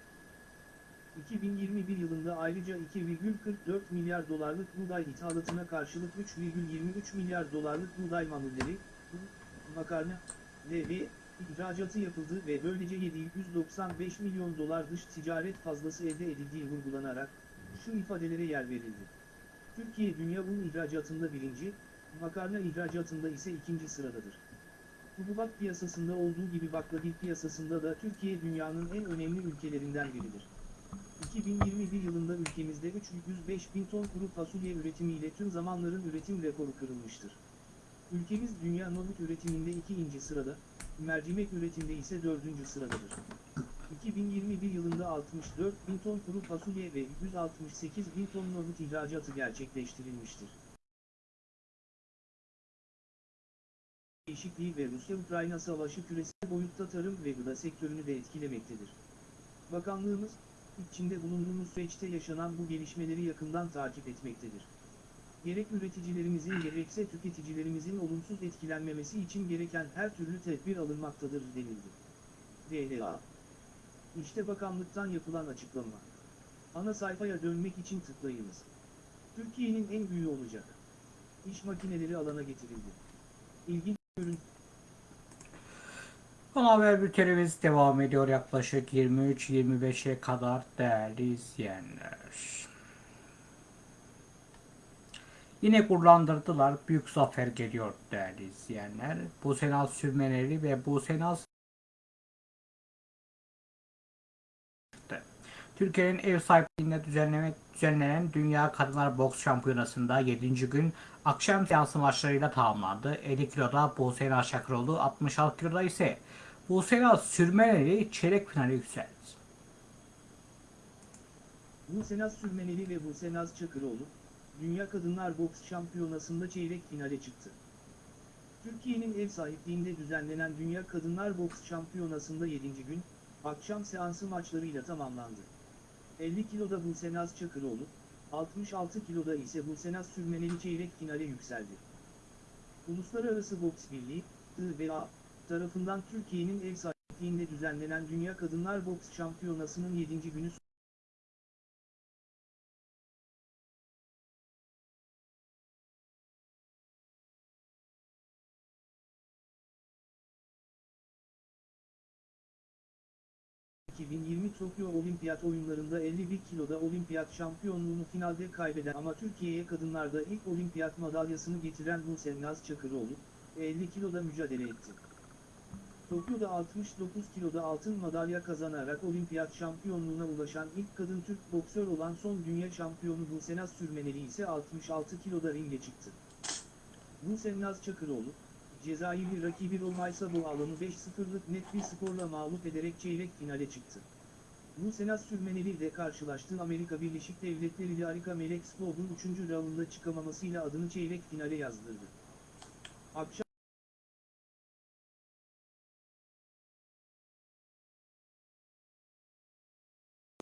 2021 yılında ayrıca 2,44 milyar dolarlık buğday ithalatına karşılık 3,23 milyar dolarlık buğday mamulleri, makarna, ve ihracatı yapıldı ve böylece 795 milyon dolar dış ticaret fazlası elde edildiği vurgulanarak, şu ifadelere yer verildi. Türkiye dünya un ihracatında birinci, makarna ihracatında ise ikinci sıradadır. Hububat piyasasında olduğu gibi baklagil piyasasında da Türkiye dünyanın en önemli ülkelerinden biridir. 2021 yılında ülkemizde 305 bin ton kuru fasulye üretimiyle tüm zamanların üretim rekoru kırılmıştır. Ülkemiz dünya nohut üretiminde ikinci sırada, mercimek üretiminde ise dördüncü sıradadır. 2021 yılında 64 bin ton kuru fasulye ve 168 bin ton nohut ihracatı gerçekleştirilmiştir. Değişikliği ve Rusya-Ukrayna savaşı küresel boyutta tarım ve gıda sektörünü de etkilemektedir. Bakanlığımız, içinde bulunduğumuz süreçte yaşanan bu gelişmeleri yakından takip etmektedir. Gerek üreticilerimizin gerekse tüketicilerimizin olumsuz etkilenmemesi için gereken her türlü tedbir alınmaktadır denildi. DLA İşte bakanlıktan yapılan açıklama. Ana sayfaya dönmek için tıklayınız. Türkiye'nin en büyüğü olacak. İş makineleri alana getirildi. İlginç ürün Ana haber bültenimiz devam ediyor yaklaşık 23-25'e kadar değerli izleyenler. Yine kullandırdılar. Büyük zafer geliyor değerli izleyenler. Bu Senal Sürmeneli ve bu Senal Türkiye'nin ev sahipliğinde düzenleme, düzenlenen Dünya Kadınlar Boks Şampiyonası'nda 7. gün akşam seansı maçlarıyla tamamlandı. 50 kiloda Buse Naz Çakıroğlu, 66 kiloda ise Naz Sürmeneli çeyrek finale yükseldi. Busenaz Sürmeneli ve Busenaz Çakıroğlu, Dünya Kadınlar Boks Şampiyonası'nda çeyrek finale çıktı. Türkiye'nin ev sahipliğinde düzenlenen Dünya Kadınlar Boks Şampiyonası'nda 7. gün, akşam seansı maçlarıyla tamamlandı. 50 kiloda Busenaz Çakıroğlu, 66 kiloda ise Busenaz Sürmeneli çeyrek finale yükseldi. Uluslararası Boks Birliği, IBA, tarafından Türkiye'nin ev sahipliğinde düzenlenen Dünya Kadınlar Boks Şampiyonası'nın 7. günü ...2020 Tokyo Olimpiyat Oyunlarında 51 kiloda olimpiyat şampiyonluğunu finalde kaybeden ama Türkiye'ye kadınlarda ilk olimpiyat madalyasını getiren Buse Naz Çakıroğlu, 50 kiloda mücadele etti. Tokyo'da 69 kiloda altın madalya kazanarak olimpiyat şampiyonluğuna ulaşan ilk kadın Türk boksör olan son dünya şampiyonu Buse Naz Sürmeneli ise 66 kiloda ringe çıktı. Buse Naz Çakıroğlu, Cezayirli rakibi Romaysa bu alanı 5-0'lık net bir skorla mağlup ederek çeyrek finale çıktı. Bu Senat Sürmeneli ile karşılaştığı Amerika Birleşik Devletleri ile Arika Melek Skov'un 3. raunda çıkamamasıyla adını çeyrek finale yazdırdı. Akşam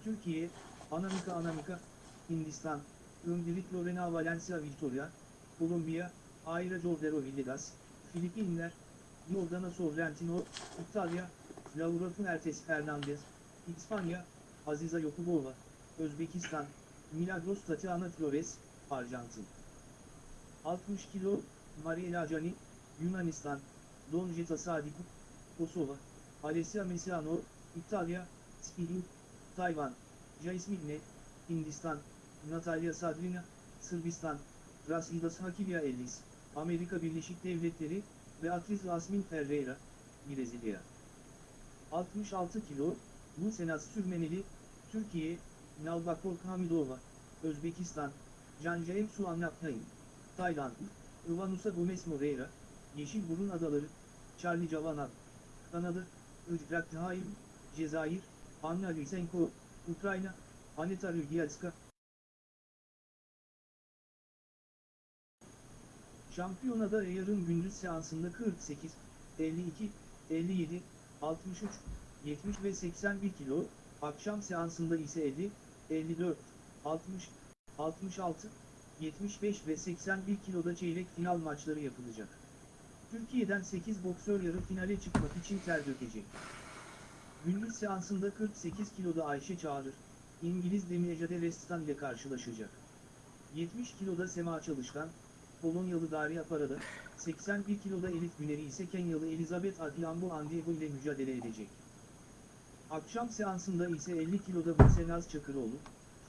Türkiye, Anamika Anamika, Hindistan, Öndelik Lorena Valencia Victoria, Kolombiya, Ayra Jordero Villegas, Filipinler, Jordana Sorrentino, İtalya, Laura Fuertes Fernandez, İspanya, Aziza Yokubova, Özbekistan, Milagros Tatiana Flores, Arjantin. 60 kilo, Mariela Cani, Yunanistan, Don Jeta Sadiku, Kosova, Alessia Mesiano, İtalya, Spilu, Tayvan, Jaismigne, Hindistan, Natalya Sadrina, Sırbistan, Rasidas Hakilya Ellis, Amerika Birleşik Devletleri, Beatriz Asmin Ferreira, Brezilya. 66 kilo, bu Senat Sürmeneli, Türkiye, Nalbakor Hamidova, Özbekistan, Cancaem Suannaptayım, Tayland, Ivanusa Gomez Moreira, Yeşilburun Adaları, Charlie Cavanagh, Kanada, Icrak Thaim, Cezayir, Anna Lysenko, Ukrayna, Aneta Rygielska, Şampiyonada yarın gündüz seansında 48, 52, 57, 63, 70 ve 81 kilo, akşam seansında ise 50, 54, 60, 66, 75 ve 81 kiloda çeyrek final maçları yapılacak. Türkiye'den 8 boksör yarı finale çıkmak için ter dökecek. Gündüz seansında 48 kiloda Ayşe Çağrır, İngiliz Demi Restan ile karşılaşacak. 70 kiloda Sema Çalışkan, Polonyalı Daria Parada, 81 kiloda Elif Güneri ise Kenyalı Elizabeth Adhiambo Andiego ile mücadele edecek. Akşam seansında ise 50 kiloda Buse Naz Çakıroğlu,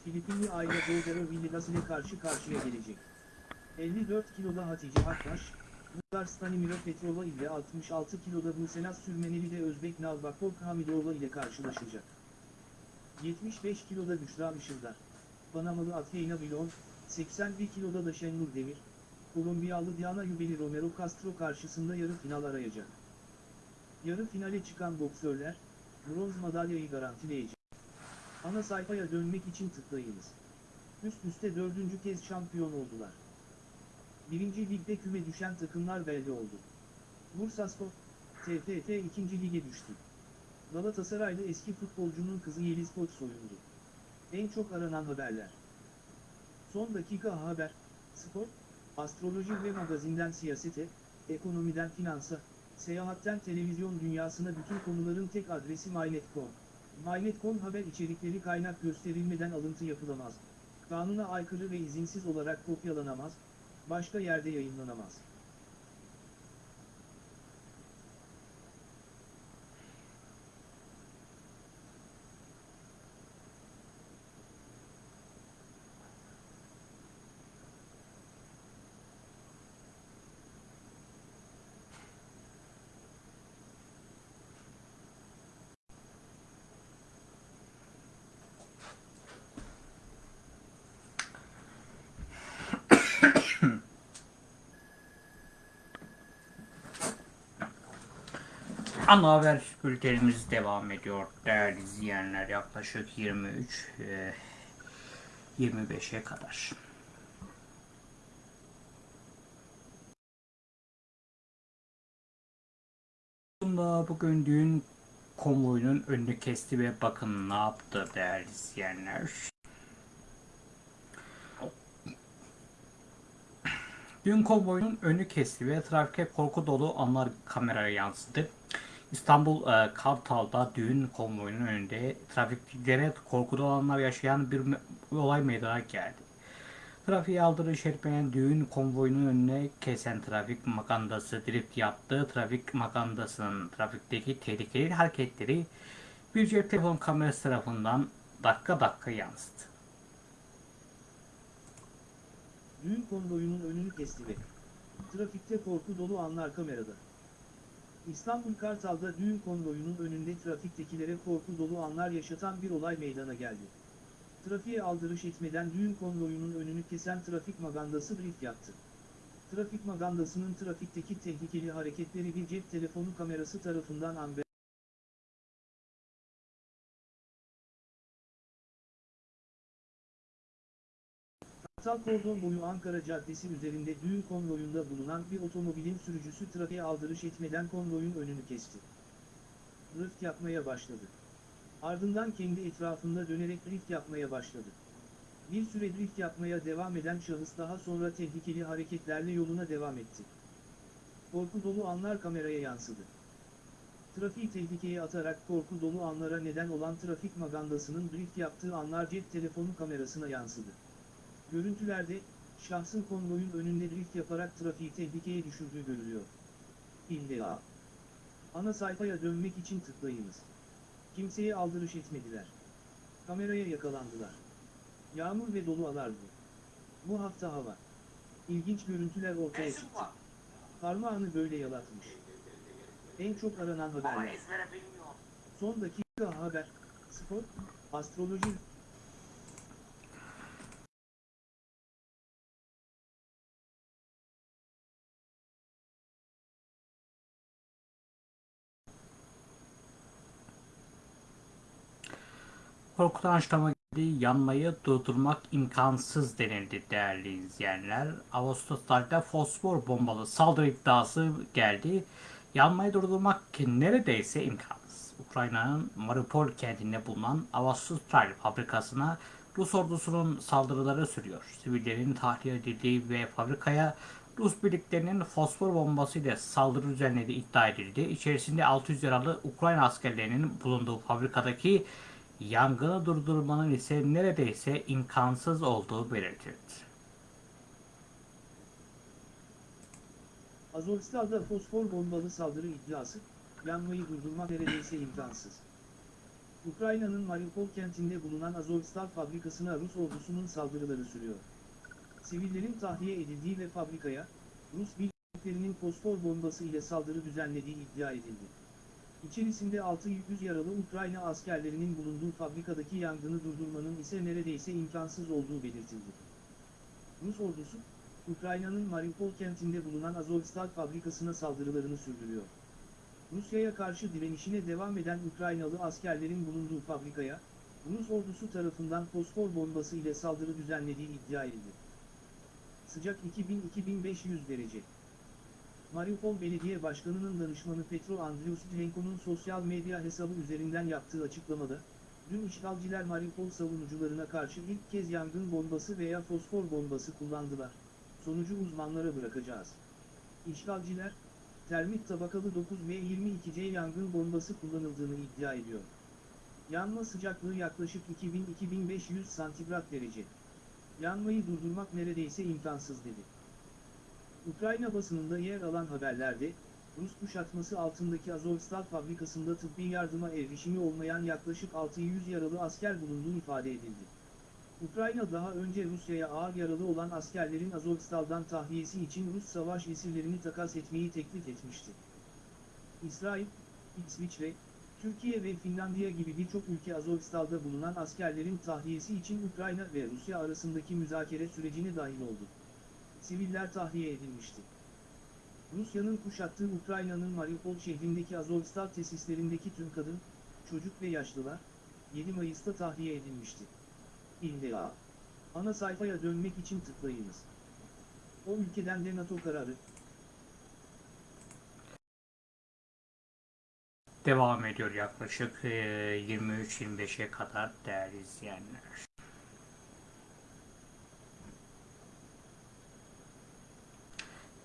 Filipinli Ayla Jordero Villegas ile karşı karşıya gelecek. 54 kiloda Hatice Akbaş, Bulgar Stanimiro Petrova ile 66 kiloda Buse Naz Sürmeneli de Özbek Nalbakor Hamidova ile karşılaşacak. 75 kiloda Büşra Işıldar, Panamalı Athena Bilon, 81 kiloda da Şenur Demir, Kolombiyalı Diana Yubeli Romero Castro karşısında yarı final arayacak. Yarı finale çıkan boksörler, bronz madalyayı garantileyecek. Ana sayfaya dönmek için tıklayınız. Üst üste dördüncü kez şampiyon oldular. Birinci ligde küme düşen takımlar belli oldu. Bursaspor, TFF 2. lige düştü. Galatasaraylı eski futbolcunun kızı Yeliz Koç soyundu. En çok aranan haberler. Son dakika haber, spor, astroloji ve magazinden siyasete, ekonomiden finansa, seyahatten televizyon dünyasına bütün konuların tek adresi MyNet.com. MyNet.com haber içerikleri kaynak gösterilmeden alıntı yapılamaz. Kanuna aykırı ve izinsiz olarak kopyalanamaz, başka yerde yayınlanamaz. Ana haber bültenimiz devam ediyor değerli izleyenler yaklaşık 23 e, 25'e kadar. Bugün düğün konvoyunun önünü kesti ve bakın ne yaptı değerli izleyenler. Düğün konvoyunun önü kesti ve trafike korku dolu anlar kameraya yansıdı. İstanbul e, Kartal'da düğün konvoyunun önünde trafiklere korku dolu anlar yaşayan bir olay meydana geldi. Trafiğe aldırış etmeyen düğün konvoyunun önüne kesen trafik magandası drift yaptı. Trafik magandasının trafikteki tehlikeli hareketleri bir cep telefon kamerası tarafından dakika dakika yansıdı. Düğün konvoyunun önünü kesti ve trafikte korku dolu anlar kamerada. İstanbul Kartal'da düğün konvoyunun önünde trafiktekilere korku dolu anlar yaşatan bir olay meydana geldi. Trafiğe aldırış etmeden düğün konvoyunun önünü kesen trafik magandası drift yaptı. Trafik magandasının trafikteki tehlikeli hareketleri bir cep telefonu kamerası tarafından amber Kordon boyu Ankara Caddesi üzerinde düğün konvoyunda bulunan bir otomobilin sürücüsü trafiğe aldırış etmeden konvoyun önünü kesti. Drift yapmaya başladı. Ardından kendi etrafında dönerek drift yapmaya başladı. Bir süre drift yapmaya devam eden şahıs daha sonra tehlikeli hareketlerle yoluna devam etti. Korku dolu anlar kameraya yansıdı. Trafiği tehlikeye atarak korku dolu anlara neden olan trafik magandasının drift yaptığı anlar cep telefonu kamerasına yansıdı. Görüntülerde, şahsın konvoyun önünde drift yaparak trafiği tehlikeye düşürdüğü görülüyor. İlla. Ana sayfaya dönmek için tıklayınız. Kimseye aldırış etmediler. Kameraya yakalandılar. Yağmur ve dolu alardı. Bu hafta hava. İlginç görüntüler ortaya çıktı. Parmağını böyle yalatmış. En çok aranan haberler. Son dakika haber, spor, astroloji, Korkutan açıklama geldi. Yanmayı durdurmak imkansız denildi değerli izleyenler. Ağustos'ta fosfor bombalı saldırı iddiası geldi. Yanmayı durdurmak neredeyse imkansız. Ukrayna'nın Mariupol kentinde bulunan Avastostal fabrikasına Rus ordusunun saldırıları sürüyor. Sivillerin tahliye edildiği ve fabrikaya Rus birliklerinin fosfor bombası ile saldırı düzenlediği iddia edildi. İçerisinde 600 yaralı Ukrayna askerlerinin bulunduğu fabrikadaki yangını durdurmanın ise neredeyse imkansız olduğu belirtildi. Azovstal'da fosfor bombalı saldırı iddiası, yanmayı durdurmak neredeyse imkansız. Ukrayna'nın Mariupol kentinde bulunan Azovstal fabrikasına Rus ordusunun saldırıları sürüyor. Sivillerin tahliye edildiği ve fabrikaya, Rus birliklerinin fosfor bombası ile saldırı düzenlediği iddia edildi. İçerisinde 600 yaralı Ukrayna askerlerinin bulunduğu fabrikadaki yangını durdurmanın ise neredeyse imkansız olduğu belirtildi. Rus ordusu, Ukrayna'nın Mariupol kentinde bulunan Azovstal fabrikasına saldırılarını sürdürüyor. Rusya'ya karşı direnişine devam eden Ukraynalı askerlerin bulunduğu fabrikaya, Rus ordusu tarafından fosfor bombası ile saldırı düzenlediği iddia edildi. Sıcak 2000-2500 derece. Mariupol Belediye Başkanı'nın danışmanı Petro Andriusenko'nun sosyal medya hesabı üzerinden yaptığı açıklamada, dün işgalciler Mariupol savunucularına karşı ilk kez yangın bombası veya fosfor bombası kullandılar. Sonucu uzmanlara bırakacağız. İşgalciler, termit tabakalı 9 ve 22C yangın bombası kullanıldığını iddia ediyor. Yanma sıcaklığı yaklaşık 2000-2500 santigrat derece. Yanmayı durdurmak neredeyse imkansız dedi. Ukrayna basınında yer alan haberlerde, Rus kuşatması altındaki Azovstal fabrikasında tıbbi yardıma erişimi olmayan yaklaşık 600 yaralı asker bulunduğu ifade edildi. Ukrayna daha önce Rusya'ya ağır yaralı olan askerlerin Azovstal'dan tahliyesi için Rus savaş esirlerini takas etmeyi teklif etmişti. İsrail, İsviçre, Türkiye ve Finlandiya gibi birçok ülke Azovstal'da bulunan askerlerin tahliyesi için Ukrayna ve Rusya arasındaki müzakere sürecine dahil oldu. Siviller tahliye edilmişti. Rusya'nın kuşattığı Ukrayna'nın Mariupol şehrindeki Azovstal tesislerindeki tüm kadın, çocuk ve yaşlılar, 7 Mayıs'ta tahliye edilmişti. İlla. Ana sayfaya dönmek için tıklayınız. O ülkeden de NATO kararı, Devam ediyor yaklaşık e, 23-25'e kadar değerli izleyenler.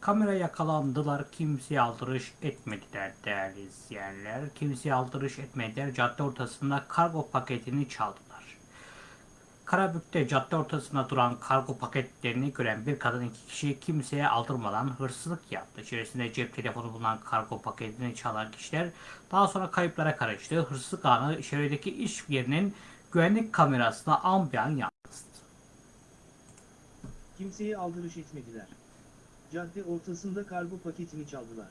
Kamera yakalandılar, kimseye aldırış etmediler değerli izleyenler. Kimseye aldırış etmediler, cadde ortasında kargo paketini çaldılar. Karabük'te cadde ortasında duran kargo paketlerini gören bir kadın iki kişi kimseye aldırmadan hırsızlık yaptı. İçerisinde cep telefonu bulunan kargo paketini çalan kişiler daha sonra kayıplara karıştı. Hırsızlık anı çevredeki iş yerinin güvenlik kamerasına ambiyan yansıdı. kimseye aldırış etmediler. Cadde ortasında kargo paketini çaldılar.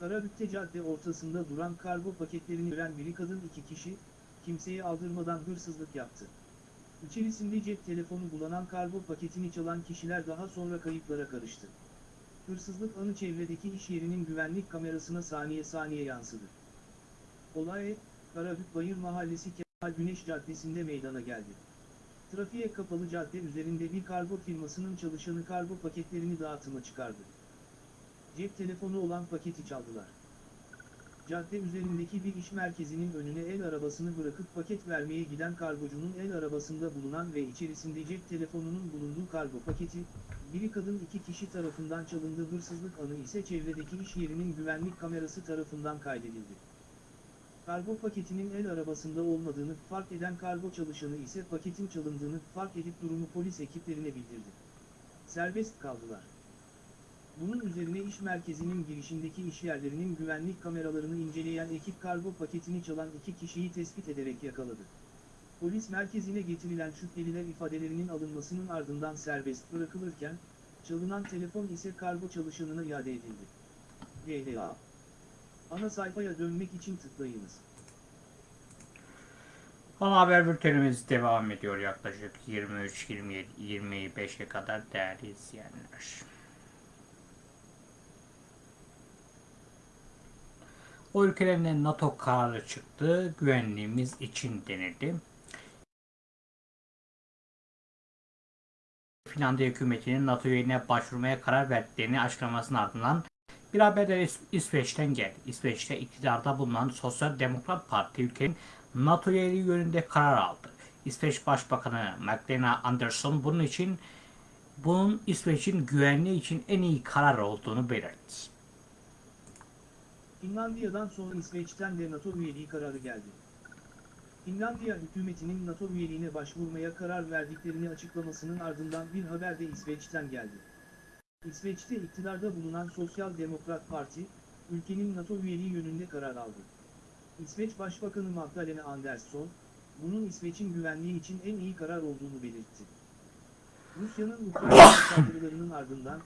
Karabük'te cadde ortasında duran kargo paketlerini gören biri kadın iki kişi, kimseye aldırmadan hırsızlık yaptı. İçerisinde cep telefonu bulanan kargo paketini çalan kişiler daha sonra kayıplara karıştı. Hırsızlık anı çevredeki iş yerinin güvenlik kamerasına saniye saniye yansıdı. Olay, Karabük Bayır Mahallesi Kemal Güneş Caddesi'nde meydana geldi. Trafiğe kapalı cadde üzerinde bir kargo firmasının çalışanı kargo paketlerini dağıtıma çıkardı. Cep telefonu olan paketi çaldılar. Cadde üzerindeki bir iş merkezinin önüne el arabasını bırakıp paket vermeye giden kargocunun el arabasında bulunan ve içerisinde cep telefonunun bulunduğu kargo paketi, biri kadın iki kişi tarafından çalındı hırsızlık anı ise çevredeki iş yerinin güvenlik kamerası tarafından kaydedildi. Kargo paketinin el arabasında olmadığını fark eden kargo çalışanı ise paketin çalındığını fark edip durumu polis ekiplerine bildirdi. Serbest kaldılar. Bunun üzerine iş merkezinin girişindeki işyerlerinin güvenlik kameralarını inceleyen ekip kargo paketini çalan iki kişiyi tespit ederek yakaladı. Polis merkezine getirilen şüpheliler ifadelerinin alınmasının ardından serbest bırakılırken, çalınan telefon ise kargo çalışanına iade edildi. GHA Ana sayfaya dönmek için tıklayınız. Ana haber bültenimiz devam ediyor yaklaşık 23-25'e kadar değerli izleyenler. O ülkelerine NATO kararı çıktı, güvenliğimiz için denildi. Finlandiya hükümetinin NATO üyeliğine başvurmaya karar verdiklerini açıklamasının ardından bir haber de İs- İsveç'ten geldi. İsveç'te iktidarda bulunan Sosyal Demokrat Parti ülkenin NATO üyeliği yönünde karar aldı. İsveç Başbakanı Magdalena Andersson bunun için bunun İsveç'in güvenliği için en iyi karar olduğunu belirtti. Finlandiya'dan sonra İsveç'ten de NATO üyeliği kararı geldi. Finlandiya hükümetinin NATO üyeliğine başvurmaya karar verdiklerini açıklamasının ardından bir haber de İsveç'ten geldi. İsveç'te iktidarda bulunan Sosyal Demokrat Parti, ülkenin NATO üyeliği yönünde karar aldı. İsveç Başbakanı Magdalena Andersson, bunun İsveç'in güvenliği için en iyi karar olduğunu belirtti. Rusya'nın Ukrayna saldırılarının ardından,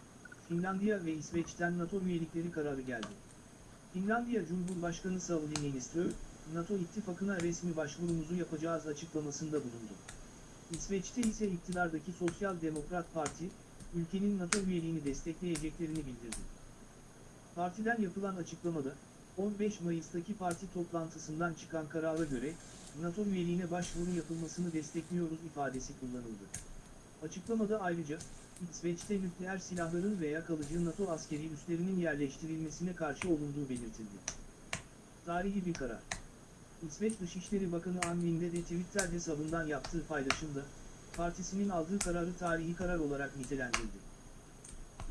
Finlandiya ve İsveç'ten NATO üyelikleri kararı geldi. Finlandiya Cumhurbaşkanı Sauli Niinistö, NATO ittifakına resmi başvurumuzu yapacağız açıklamasında bulundu. İsveç'te ise iktidardaki Sosyal Demokrat Parti, ülkenin NATO üyeliğini destekleyeceklerini bildirdi. Partiden yapılan açıklamada, 15 Mayıs'taki parti toplantısından çıkan karara göre, NATO üyeliğine başvuru yapılmasını destekliyoruz ifadesi kullanıldı. Açıklamada ayrıca, İsveç'te nükleer silahların veya kalıcı NATO askeri üslerinin yerleştirilmesine karşı olunduğu belirtildi. Tarihi bir karar. İsveç Dışişleri Bakanı Anlinde de Twitter hesabından yaptığı paylaşımda, partisinin aldığı kararı tarihi karar olarak nitelendirdi.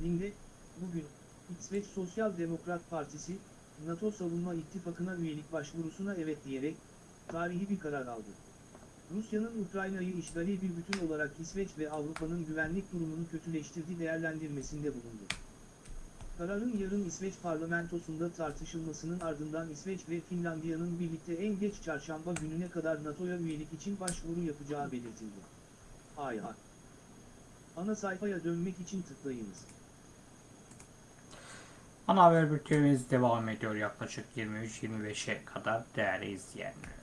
Linde, bugün, İsveç Sosyal Demokrat Partisi, NATO Savunma İttifakı'na üyelik başvurusuna evet diyerek, tarihi bir karar aldı. Rusya'nın Ukrayna'yı işgali bir bütün olarak İsveç ve Avrupa'nın güvenlik durumunu kötüleştirdiği değerlendirmesinde bulundu. Kararın yarın İsveç parlamentosunda tartışılmasının ardından İsveç ve Finlandiya'nın birlikte en geç çarşamba gününe kadar NATO'ya üyelik için başvuru yapacağı belirtildi. Ayha. Ana sayfaya dönmek için tıklayınız. Ana haber bültenimiz devam ediyor yaklaşık 23-25'e kadar değerli izleyenler.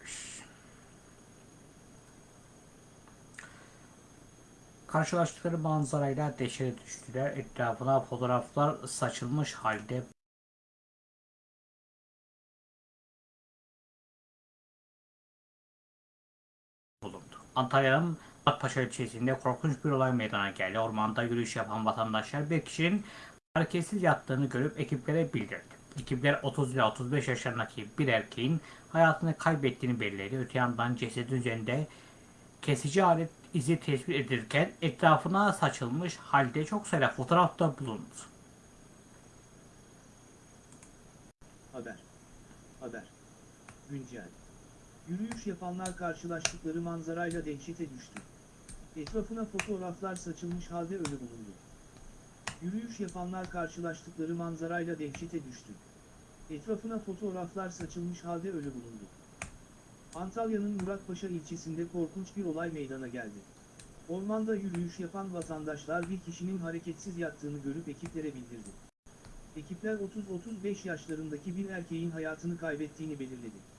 Karşılaştıkları manzarayla dehşete düştüler. Etrafına fotoğraflar saçılmış halde bulundu. Antalya'nın Akpaşa ilçesinde korkunç bir olay meydana geldi. Ormanda yürüyüş yapan vatandaşlar bir kişinin hareketsiz yattığını görüp ekiplere bildirdi. Ekipler 30 ila 35 yaşlarındaki bir erkeğin hayatını kaybettiğini belirledi. Öte yandan cesedin üzerinde kesici alet izi tespit edilirken etrafına saçılmış halde çok sayıda fotoğraf da bulundu. Haber. Haber. Güncel. Yürüyüş yapanlar karşılaştıkları manzarayla dehşete düştü. Etrafına fotoğraflar saçılmış halde ölü bulundu. Yürüyüş yapanlar karşılaştıkları manzarayla dehşete düştü. Etrafına fotoğraflar saçılmış halde ölü bulundu. Antalya'nın Muratpaşa ilçesinde korkunç bir olay meydana geldi. Ormanda yürüyüş yapan vatandaşlar bir kişinin hareketsiz yattığını görüp ekiplere bildirdi. Ekipler 30-35 yaşlarındaki bir erkeğin hayatını kaybettiğini belirledi.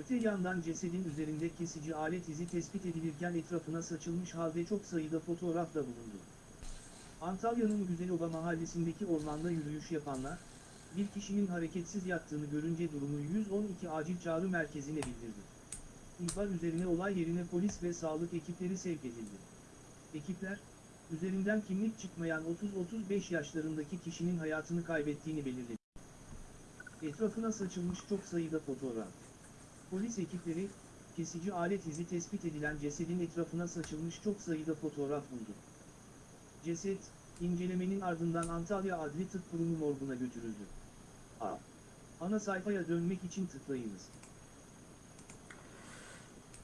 Öte yandan cesedin üzerinde kesici alet izi tespit edilirken etrafına saçılmış halde çok sayıda fotoğraf da bulundu. Antalya'nın Güzeloba mahallesindeki ormanda yürüyüş yapanlar, bir kişinin hareketsiz yattığını görünce durumu 112 acil çağrı merkezine bildirdi. İhbar üzerine olay yerine polis ve sağlık ekipleri sevk edildi. Ekipler, üzerinden kimlik çıkmayan 30-35 yaşlarındaki kişinin hayatını kaybettiğini belirledi. Etrafına saçılmış çok sayıda fotoğraf. Polis ekipleri, kesici alet izi tespit edilen cesedin etrafına saçılmış çok sayıda fotoğraf buldu. Ceset, incelemenin ardından Antalya Adli Tıp Kurumu morguna götürüldü. A. Ana sayfaya dönmek için tıklayınız.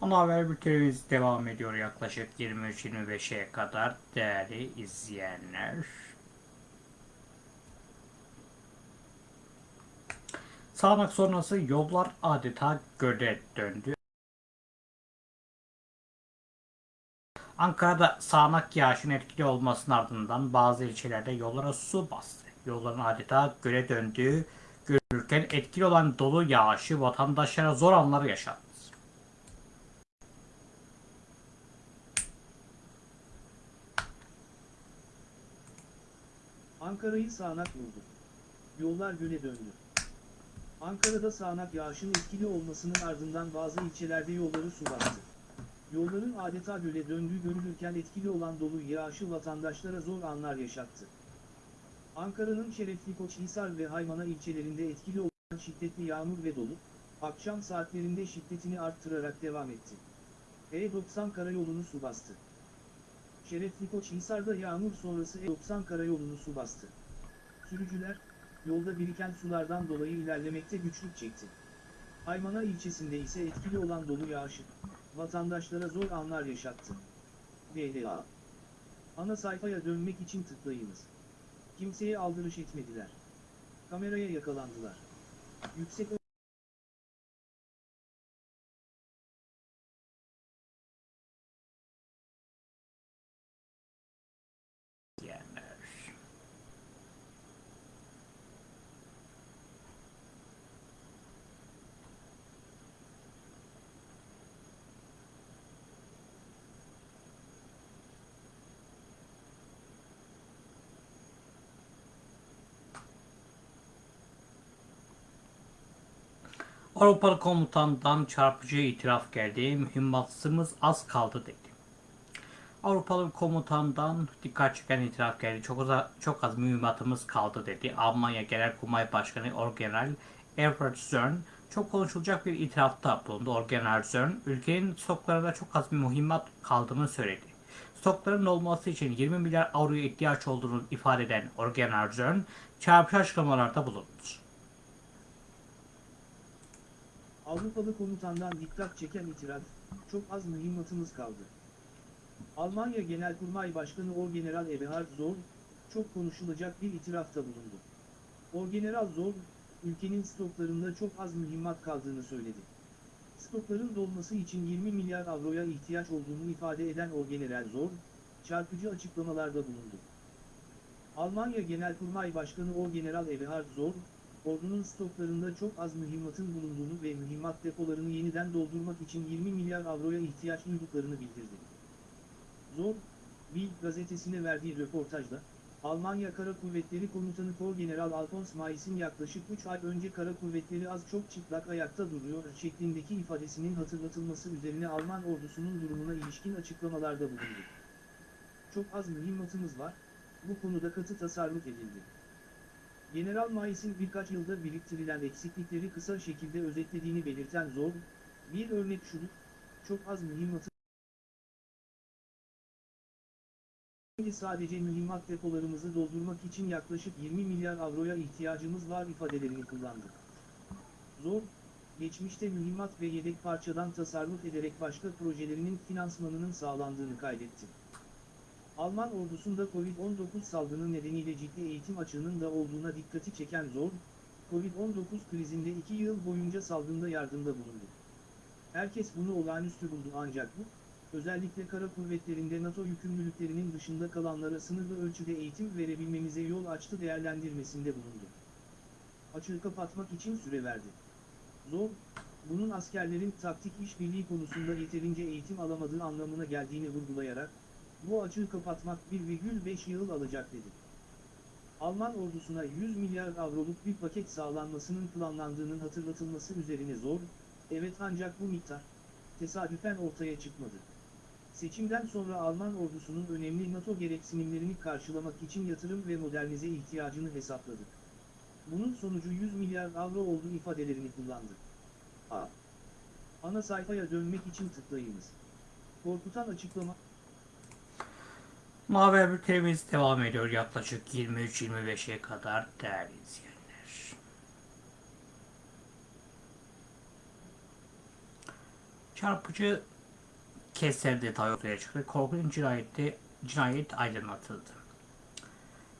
Ana haber bültenimiz devam ediyor yaklaşık 23-25'e kadar değerli izleyenler. Sağanak sonrası yollar adeta göle döndü. Ankara'da sağanak yağışın etkili olmasının ardından bazı ilçelerde yollara su bastı. Yolların adeta göle döndüğü görülürken etkili olan dolu yağışı vatandaşlara zor anlar yaşattı. Ankara'yı sağanak vurdu. Yollar göle döndü. Ankara'da sağanak yağışın etkili olmasının ardından bazı ilçelerde yolları su bastı. Yolların adeta göle döndüğü görülürken etkili olan dolu yağışı vatandaşlara zor anlar yaşattı. Ankara'nın Şerefli Koçhisar ve Haymana ilçelerinde etkili olan şiddetli yağmur ve dolu, akşam saatlerinde şiddetini arttırarak devam etti. E90 karayolunu su bastı. Şerefli Koçhisar'da yağmur sonrası E90 karayolunu su bastı. Sürücüler, yolda biriken sulardan dolayı ilerlemekte güçlük çekti. Haymana ilçesinde ise etkili olan dolu yağışı, vatandaşlara zor anlar yaşattı. BDA Ana sayfaya dönmek için tıklayınız. Kimseye aldırış etmediler. Kameraya yakalandılar. Yüksek izleyenler. Avrupalı komutandan çarpıcı itiraf geldi. Mühimmatımız az kaldı dedi. Avrupalı komutandan dikkat çeken itiraf geldi. Çok az, çok az mühimmatımız kaldı dedi. Almanya Genelkurmay Başkanı Orgeneral Everett Zörn çok konuşulacak bir itirafta bulundu. Orgeneral Zörn ülkenin stoklarında çok az bir mühimmat kaldığını söyledi. Stokların olması için 20 milyar avroya ihtiyaç olduğunu ifade eden Orgeneral Zörn çarpıcı açıklamalarda bulundu. Avrupalı komutandan dikkat çeken itiraf, çok az mühimmatımız kaldı. Almanya Genelkurmay Başkanı Orgeneral Eberhard Zorn, çok konuşulacak bir itirafta bulundu. Orgeneral Zorn, ülkenin stoklarında çok az mühimmat kaldığını söyledi. Stokların dolması için 20 milyar avroya ihtiyaç olduğunu ifade eden Orgeneral Zorn, çarpıcı açıklamalarda bulundu. Almanya Genelkurmay Başkanı Orgeneral Eberhard Zorn, ordunun stoklarında çok az mühimmatın bulunduğunu ve mühimmat depolarını yeniden doldurmak için 20 milyar avroya ihtiyaç duyduklarını bildirdi. Zor, Bild gazetesine verdiği röportajda, Almanya Kara Kuvvetleri Komutanı Korgeneral Alfons Mais'in yaklaşık 3 ay önce Kara Kuvvetleri az çok çıplak ayakta duruyor şeklindeki ifadesinin hatırlatılması üzerine Alman ordusunun durumuna ilişkin açıklamalarda bulundu. Çok az mühimmatımız var, bu konuda katı tasarruf edildi. General Mais'in birkaç yılda biriktirilen eksiklikleri kısa şekilde özetlediğini belirten Zorg, bir örnek şudur, çok az mühimmatı sadece mühimmat depolarımızı doldurmak için yaklaşık 20 milyar avroya ihtiyacımız var ifadelerini kullandı. Zor, geçmişte mühimmat ve yedek parçadan tasarruf ederek başka projelerinin finansmanının sağlandığını kaydetti. Alman ordusunda Covid-19 salgını nedeniyle ciddi eğitim açığının da olduğuna dikkati çeken Zor, Covid-19 krizinde 2 yıl boyunca salgında yardımda bulundu. Herkes bunu olağanüstü buldu ancak bu, özellikle kara kuvvetlerinde NATO yükümlülüklerinin dışında kalanlara sınırlı ölçüde eğitim verebilmemize yol açtı değerlendirmesinde bulundu. Açığı kapatmak için süre verdi. Zor, bunun askerlerin taktik işbirliği konusunda yeterince eğitim alamadığı anlamına geldiğini vurgulayarak, bu açığı kapatmak 1,5 yıl alacak dedi. Alman ordusuna 100 milyar avroluk bir paket sağlanmasının planlandığının hatırlatılması üzerine zor, evet ancak bu miktar, tesadüfen ortaya çıkmadı. Seçimden sonra Alman ordusunun önemli NATO gereksinimlerini karşılamak için yatırım ve modernize ihtiyacını hesapladık. Bunun sonucu 100 milyar avro olduğu ifadelerini kullandı. A. Ana sayfaya dönmek için tıklayınız. Korkutan açıklama Haber bültenimiz devam ediyor yaklaşık 23-25'e kadar değerli izleyenler. Çarpıcı keser detay ortaya çıktı. Korkunç cinayette cinayet aydınlatıldı.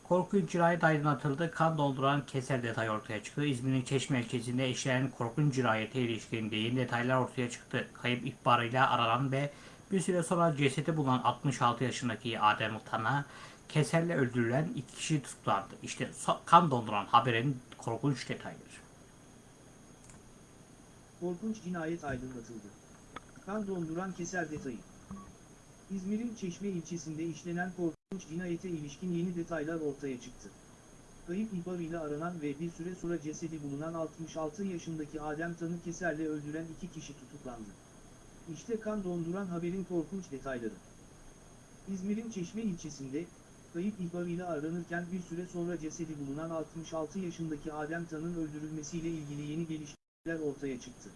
Korkunç cinayet aydınlatıldı. Kan dolduran keser detay ortaya çıktı. İzmir'in Çeşme ilçesinde işlenen korkunç cinayete ilişkin yeni detaylar ortaya çıktı. Kayıp ihbarıyla aranan ve bir süre sonra cesedi bulunan 66 yaşındaki Adem Utan'a keserle öldürülen iki kişi tutuklandı. İşte kan donduran haberin korkunç detayları. Korkunç cinayet aydınlatıldı. Kan donduran keser detayı. İzmir'in Çeşme ilçesinde işlenen korkunç cinayete ilişkin yeni detaylar ortaya çıktı. Kayıp ihbarıyla aranan ve bir süre sonra cesedi bulunan 66 yaşındaki Adem Tan'ı keserle öldüren iki kişi tutuklandı. İşte kan donduran haberin korkunç detayları. İzmir'in Çeşme ilçesinde, kayıp ihbarıyla aranırken bir süre sonra cesedi bulunan 66 yaşındaki Adem Tan'ın öldürülmesiyle ilgili yeni gelişmeler ortaya çıktı.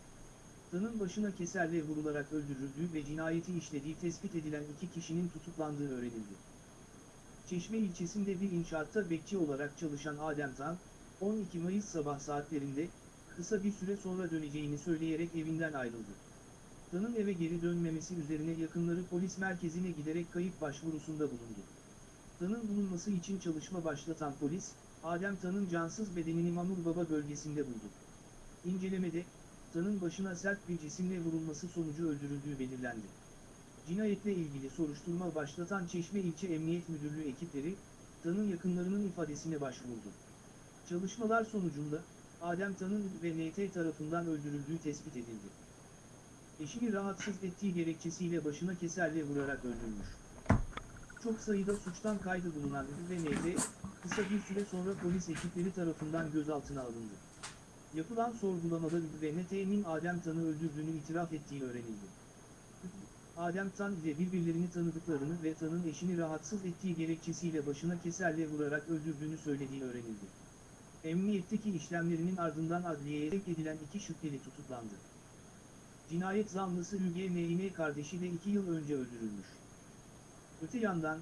Tan'ın başına keserle vurularak öldürüldüğü ve cinayeti işlediği tespit edilen iki kişinin tutuklandığı öğrenildi. Çeşme ilçesinde bir inşaatta bekçi olarak çalışan Adem Tan, 12 Mayıs sabah saatlerinde, kısa bir süre sonra döneceğini söyleyerek evinden ayrıldı. Tan'ın eve geri dönmemesi üzerine yakınları polis merkezine giderek kayıp başvurusunda bulundu. Tan'ın bulunması için çalışma başlatan polis, Adem Tan'ın cansız bedenini Mamur Baba bölgesinde buldu. İncelemede, Tan'ın başına sert bir cisimle vurulması sonucu öldürüldüğü belirlendi. Cinayetle ilgili soruşturma başlatan Çeşme İlçe Emniyet Müdürlüğü ekipleri, Tan'ın yakınlarının ifadesine başvurdu. Çalışmalar sonucunda, Adem Tan'ın ve NT tarafından öldürüldüğü tespit edildi. Eşini rahatsız ettiği gerekçesiyle başına keserle vurarak öldürmüş. Çok sayıda suçtan kaydı bulunan ve NT, kısa bir süre sonra polis ekipleri tarafından gözaltına alındı. Yapılan sorgulamada ve NT'nin Adem Tan'ı öldürdüğünü itiraf ettiği öğrenildi. Adem Tan ile birbirlerini tanıdıklarını ve Tan'ın eşini rahatsız ettiği gerekçesiyle başına keserle vurarak öldürdüğünü söylediği öğrenildi. Emniyetteki işlemlerinin ardından adliyeye edilen iki şüpheli tutuklandı. Cinayet zanlısı Hüge kardeşi de iki yıl önce öldürülmüş. Öte yandan,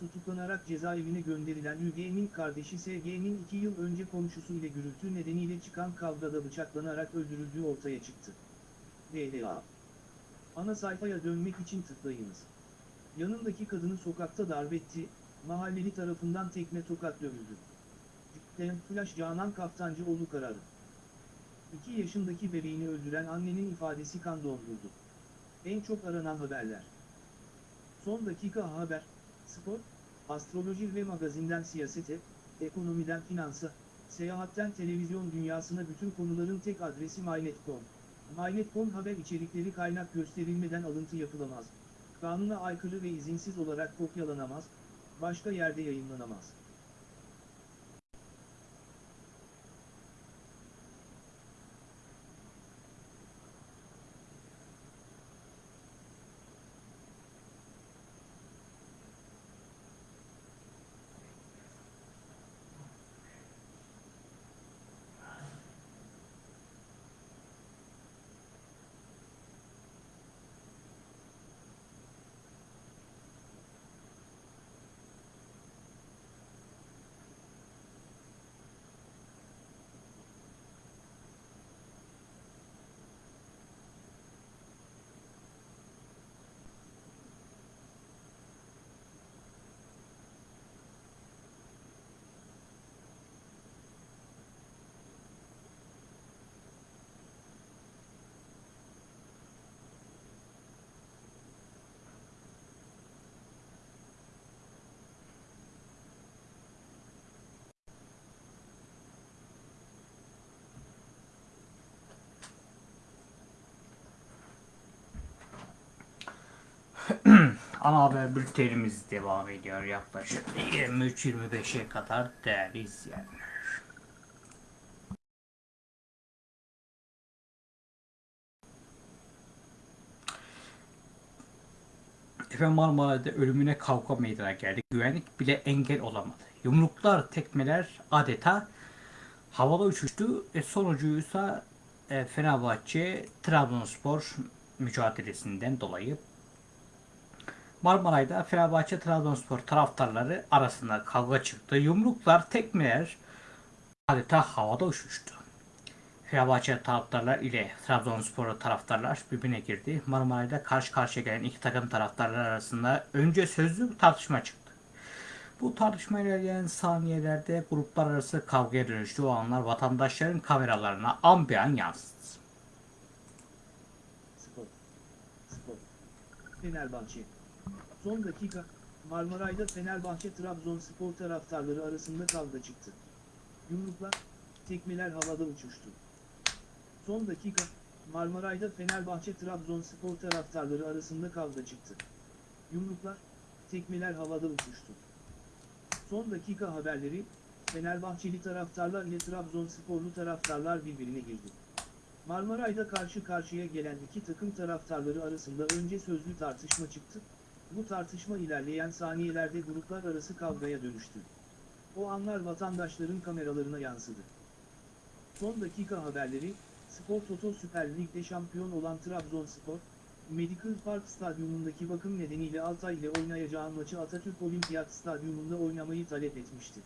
tutuklanarak cezaevine gönderilen Hüge'nin kardeşi SG'nin iki yıl önce komşusu ile gürültü nedeniyle çıkan kavgada bıçaklanarak öldürüldüğü ortaya çıktı. DLA Ana sayfaya dönmek için tıklayınız. Yanındaki kadını sokakta darbetti, mahalleli tarafından tekme tokat dövüldü. Flash Canan Kaftancıoğlu kararı. 2 yaşındaki bebeğini öldüren annenin ifadesi kan dondurdu. En çok aranan haberler. Son dakika haber, spor, astroloji ve magazinden siyasete, ekonomiden finansa, seyahatten televizyon dünyasına bütün konuların tek adresi MyNet.com. MyNet.com haber içerikleri kaynak gösterilmeden alıntı yapılamaz. kanuna aykırı ve izinsiz olarak kopyalanamaz, başka yerde yayınlanamaz. Ana haber bültenimiz devam ediyor yaklaşık 23-25'e kadar değerli izleyenler. Efendim Marmara'da ölümüne kavga meydana geldi. Güvenlik bile engel olamadı. Yumruklar, tekmeler adeta havada uçuştu. E, sonucuysa e, Fenerbahçe Trabzonspor mücadelesinden dolayı Marmaray'da Fenerbahçe Trabzonspor taraftarları arasında kavga çıktı. Yumruklar, tekmeler adeta havada uçuştu. Fenerbahçe taraftarlar ile Trabzonspor taraftarlar birbirine girdi. Marmaray'da karşı karşıya gelen iki takım taraftarlar arasında önce sözlü tartışma çıktı. Bu tartışma ilerleyen saniyelerde gruplar arası kavgaya dönüştü. O anlar vatandaşların kameralarına an be an yansıdı. Spor. Spor. Son dakika, Marmaray'da Fenerbahçe Trabzonspor taraftarları arasında kavga çıktı. Yumruklar, tekmeler havada uçuştu. Son dakika, Marmaray'da Fenerbahçe Trabzonspor taraftarları arasında kavga çıktı. Yumruklar, tekmeler havada uçuştu. Son dakika haberleri, Fenerbahçeli taraftarlar ile Trabzonsporlu taraftarlar birbirine girdi. Marmaray'da karşı karşıya gelen iki takım taraftarları arasında önce sözlü tartışma çıktı. Bu tartışma ilerleyen saniyelerde gruplar arası kavgaya dönüştü. O anlar vatandaşların kameralarına yansıdı. Son dakika haberleri, Spor Toto Süper Lig'de şampiyon olan Trabzonspor, Medical Park Stadyumundaki bakım nedeniyle Altay ile oynayacağı maçı Atatürk Olimpiyat Stadyumunda oynamayı talep etmişti.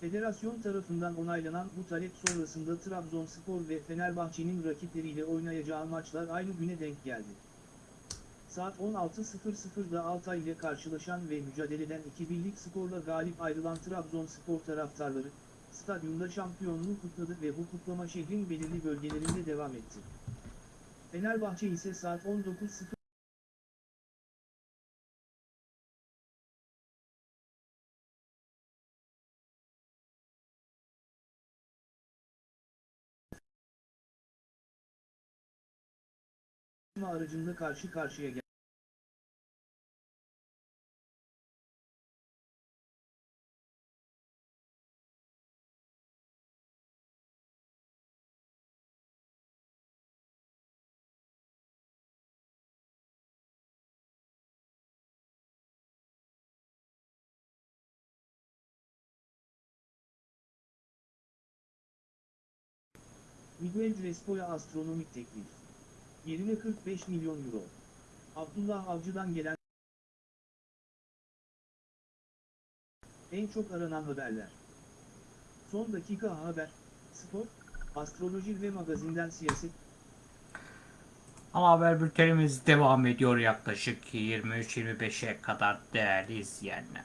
Federasyon tarafından onaylanan bu talep sonrasında Trabzonspor ve Fenerbahçe'nin rakipleriyle oynayacağı maçlar aynı güne denk geldi. Saat 16.00'da Altay ile karşılaşan ve mücadeleden 2 birlik skorla galip ayrılan Trabzonspor taraftarları, stadyumda şampiyonluğu kutladı ve bu kutlama şehrin belirli bölgelerinde devam etti. Fenerbahçe ise saat 19.00 aracında karşı karşıya geldi. Miguel Crespo'ya astronomik teklif. Yerine 45 milyon euro. Abdullah Avcı'dan gelen en çok aranan haberler. Son dakika haber, spor, astroloji ve magazinden siyaset, Ana haber bültenimiz devam ediyor yaklaşık 23-25'e kadar değerli izleyenler.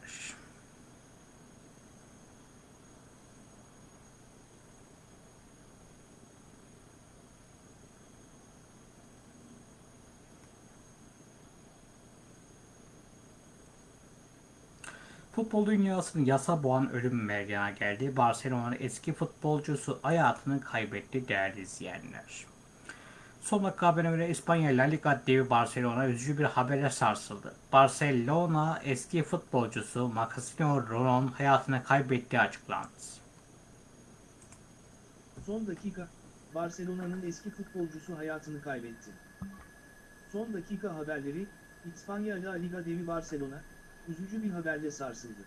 Futbol dünyasının yasa boğan ölüm meydana geldi. Barcelona'nın eski futbolcusu hayatını kaybetti değerli izleyenler. Son dakika haberine göre İspanya La Liga devi Barcelona üzücü bir haberle sarsıldı. Barcelona eski futbolcusu Marcelo Rolon hayatını kaybettiği açıklandı. Son dakika, Barcelona'nın eski futbolcusu hayatını kaybetti. Son dakika haberleri, İspanya La Liga devi Barcelona, üzücü bir haberle sarsıldı.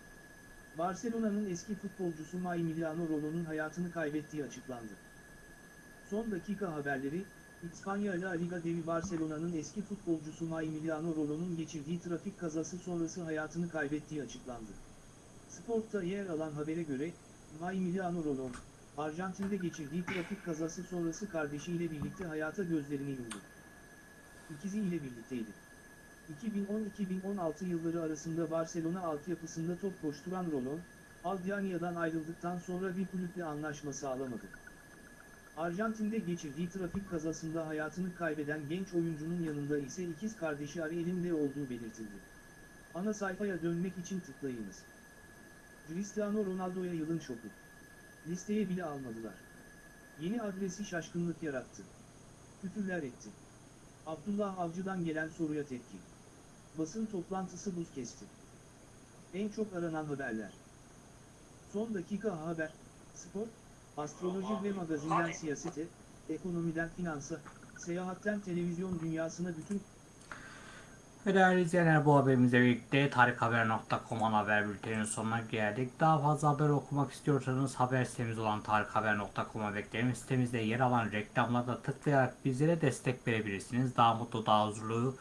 Barcelona'nın eski futbolcusu Massimiliano Rollo'nun hayatını kaybettiği açıklandı. Son dakika haberleri, İspanya La Liga devi Barcelona'nın eski futbolcusu Massimiliano Rollo'nun geçirdiği trafik kazası sonrası hayatını kaybettiği açıklandı. Sport'ta yer alan habere göre, Massimiliano Rollo, Arjantin'de geçirdiği trafik kazası sonrası kardeşiyle birlikte hayata gözlerini yumdu. İkizi ile birlikteydi. 2010-2016 yılları arasında Barcelona altyapısında top koşturan Rolon, Aldiania'dan ayrıldıktan sonra bir kulüple anlaşma sağlamadı. Arjantin'de geçirdiği trafik kazasında hayatını kaybeden genç oyuncunun yanında ise ikiz kardeşi Ariel'in de olduğu belirtildi. Ana sayfaya dönmek için tıklayınız. Cristiano Ronaldo'ya yılın şoku. Listeye bile almadılar. Yeni adresi şaşkınlık yarattı. Küfürler etti. Abdullah Avcı'dan gelen soruya tepki. Basın toplantısı buz kesti. En çok aranan haberler. Son dakika haber, spor, astroloji ve magazinden siyasete, ekonomiden finansa, seyahatten televizyon dünyasına bütün Ve değerli izleyenler bu haberimizle birlikte tarikhaber.com ana haber bülteninin sonuna geldik. Daha fazla haber okumak istiyorsanız haber sitemiz olan tarikhaber.com'a beklerim. Sitemizde yer alan reklamlarda tıklayarak bizlere destek verebilirsiniz. Daha mutlu, daha huzurlu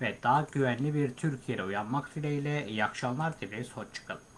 ve daha güvenli bir Türkiye'de uyanmak dileğiyle iyi akşamlar dileriz. Hoşçakalın.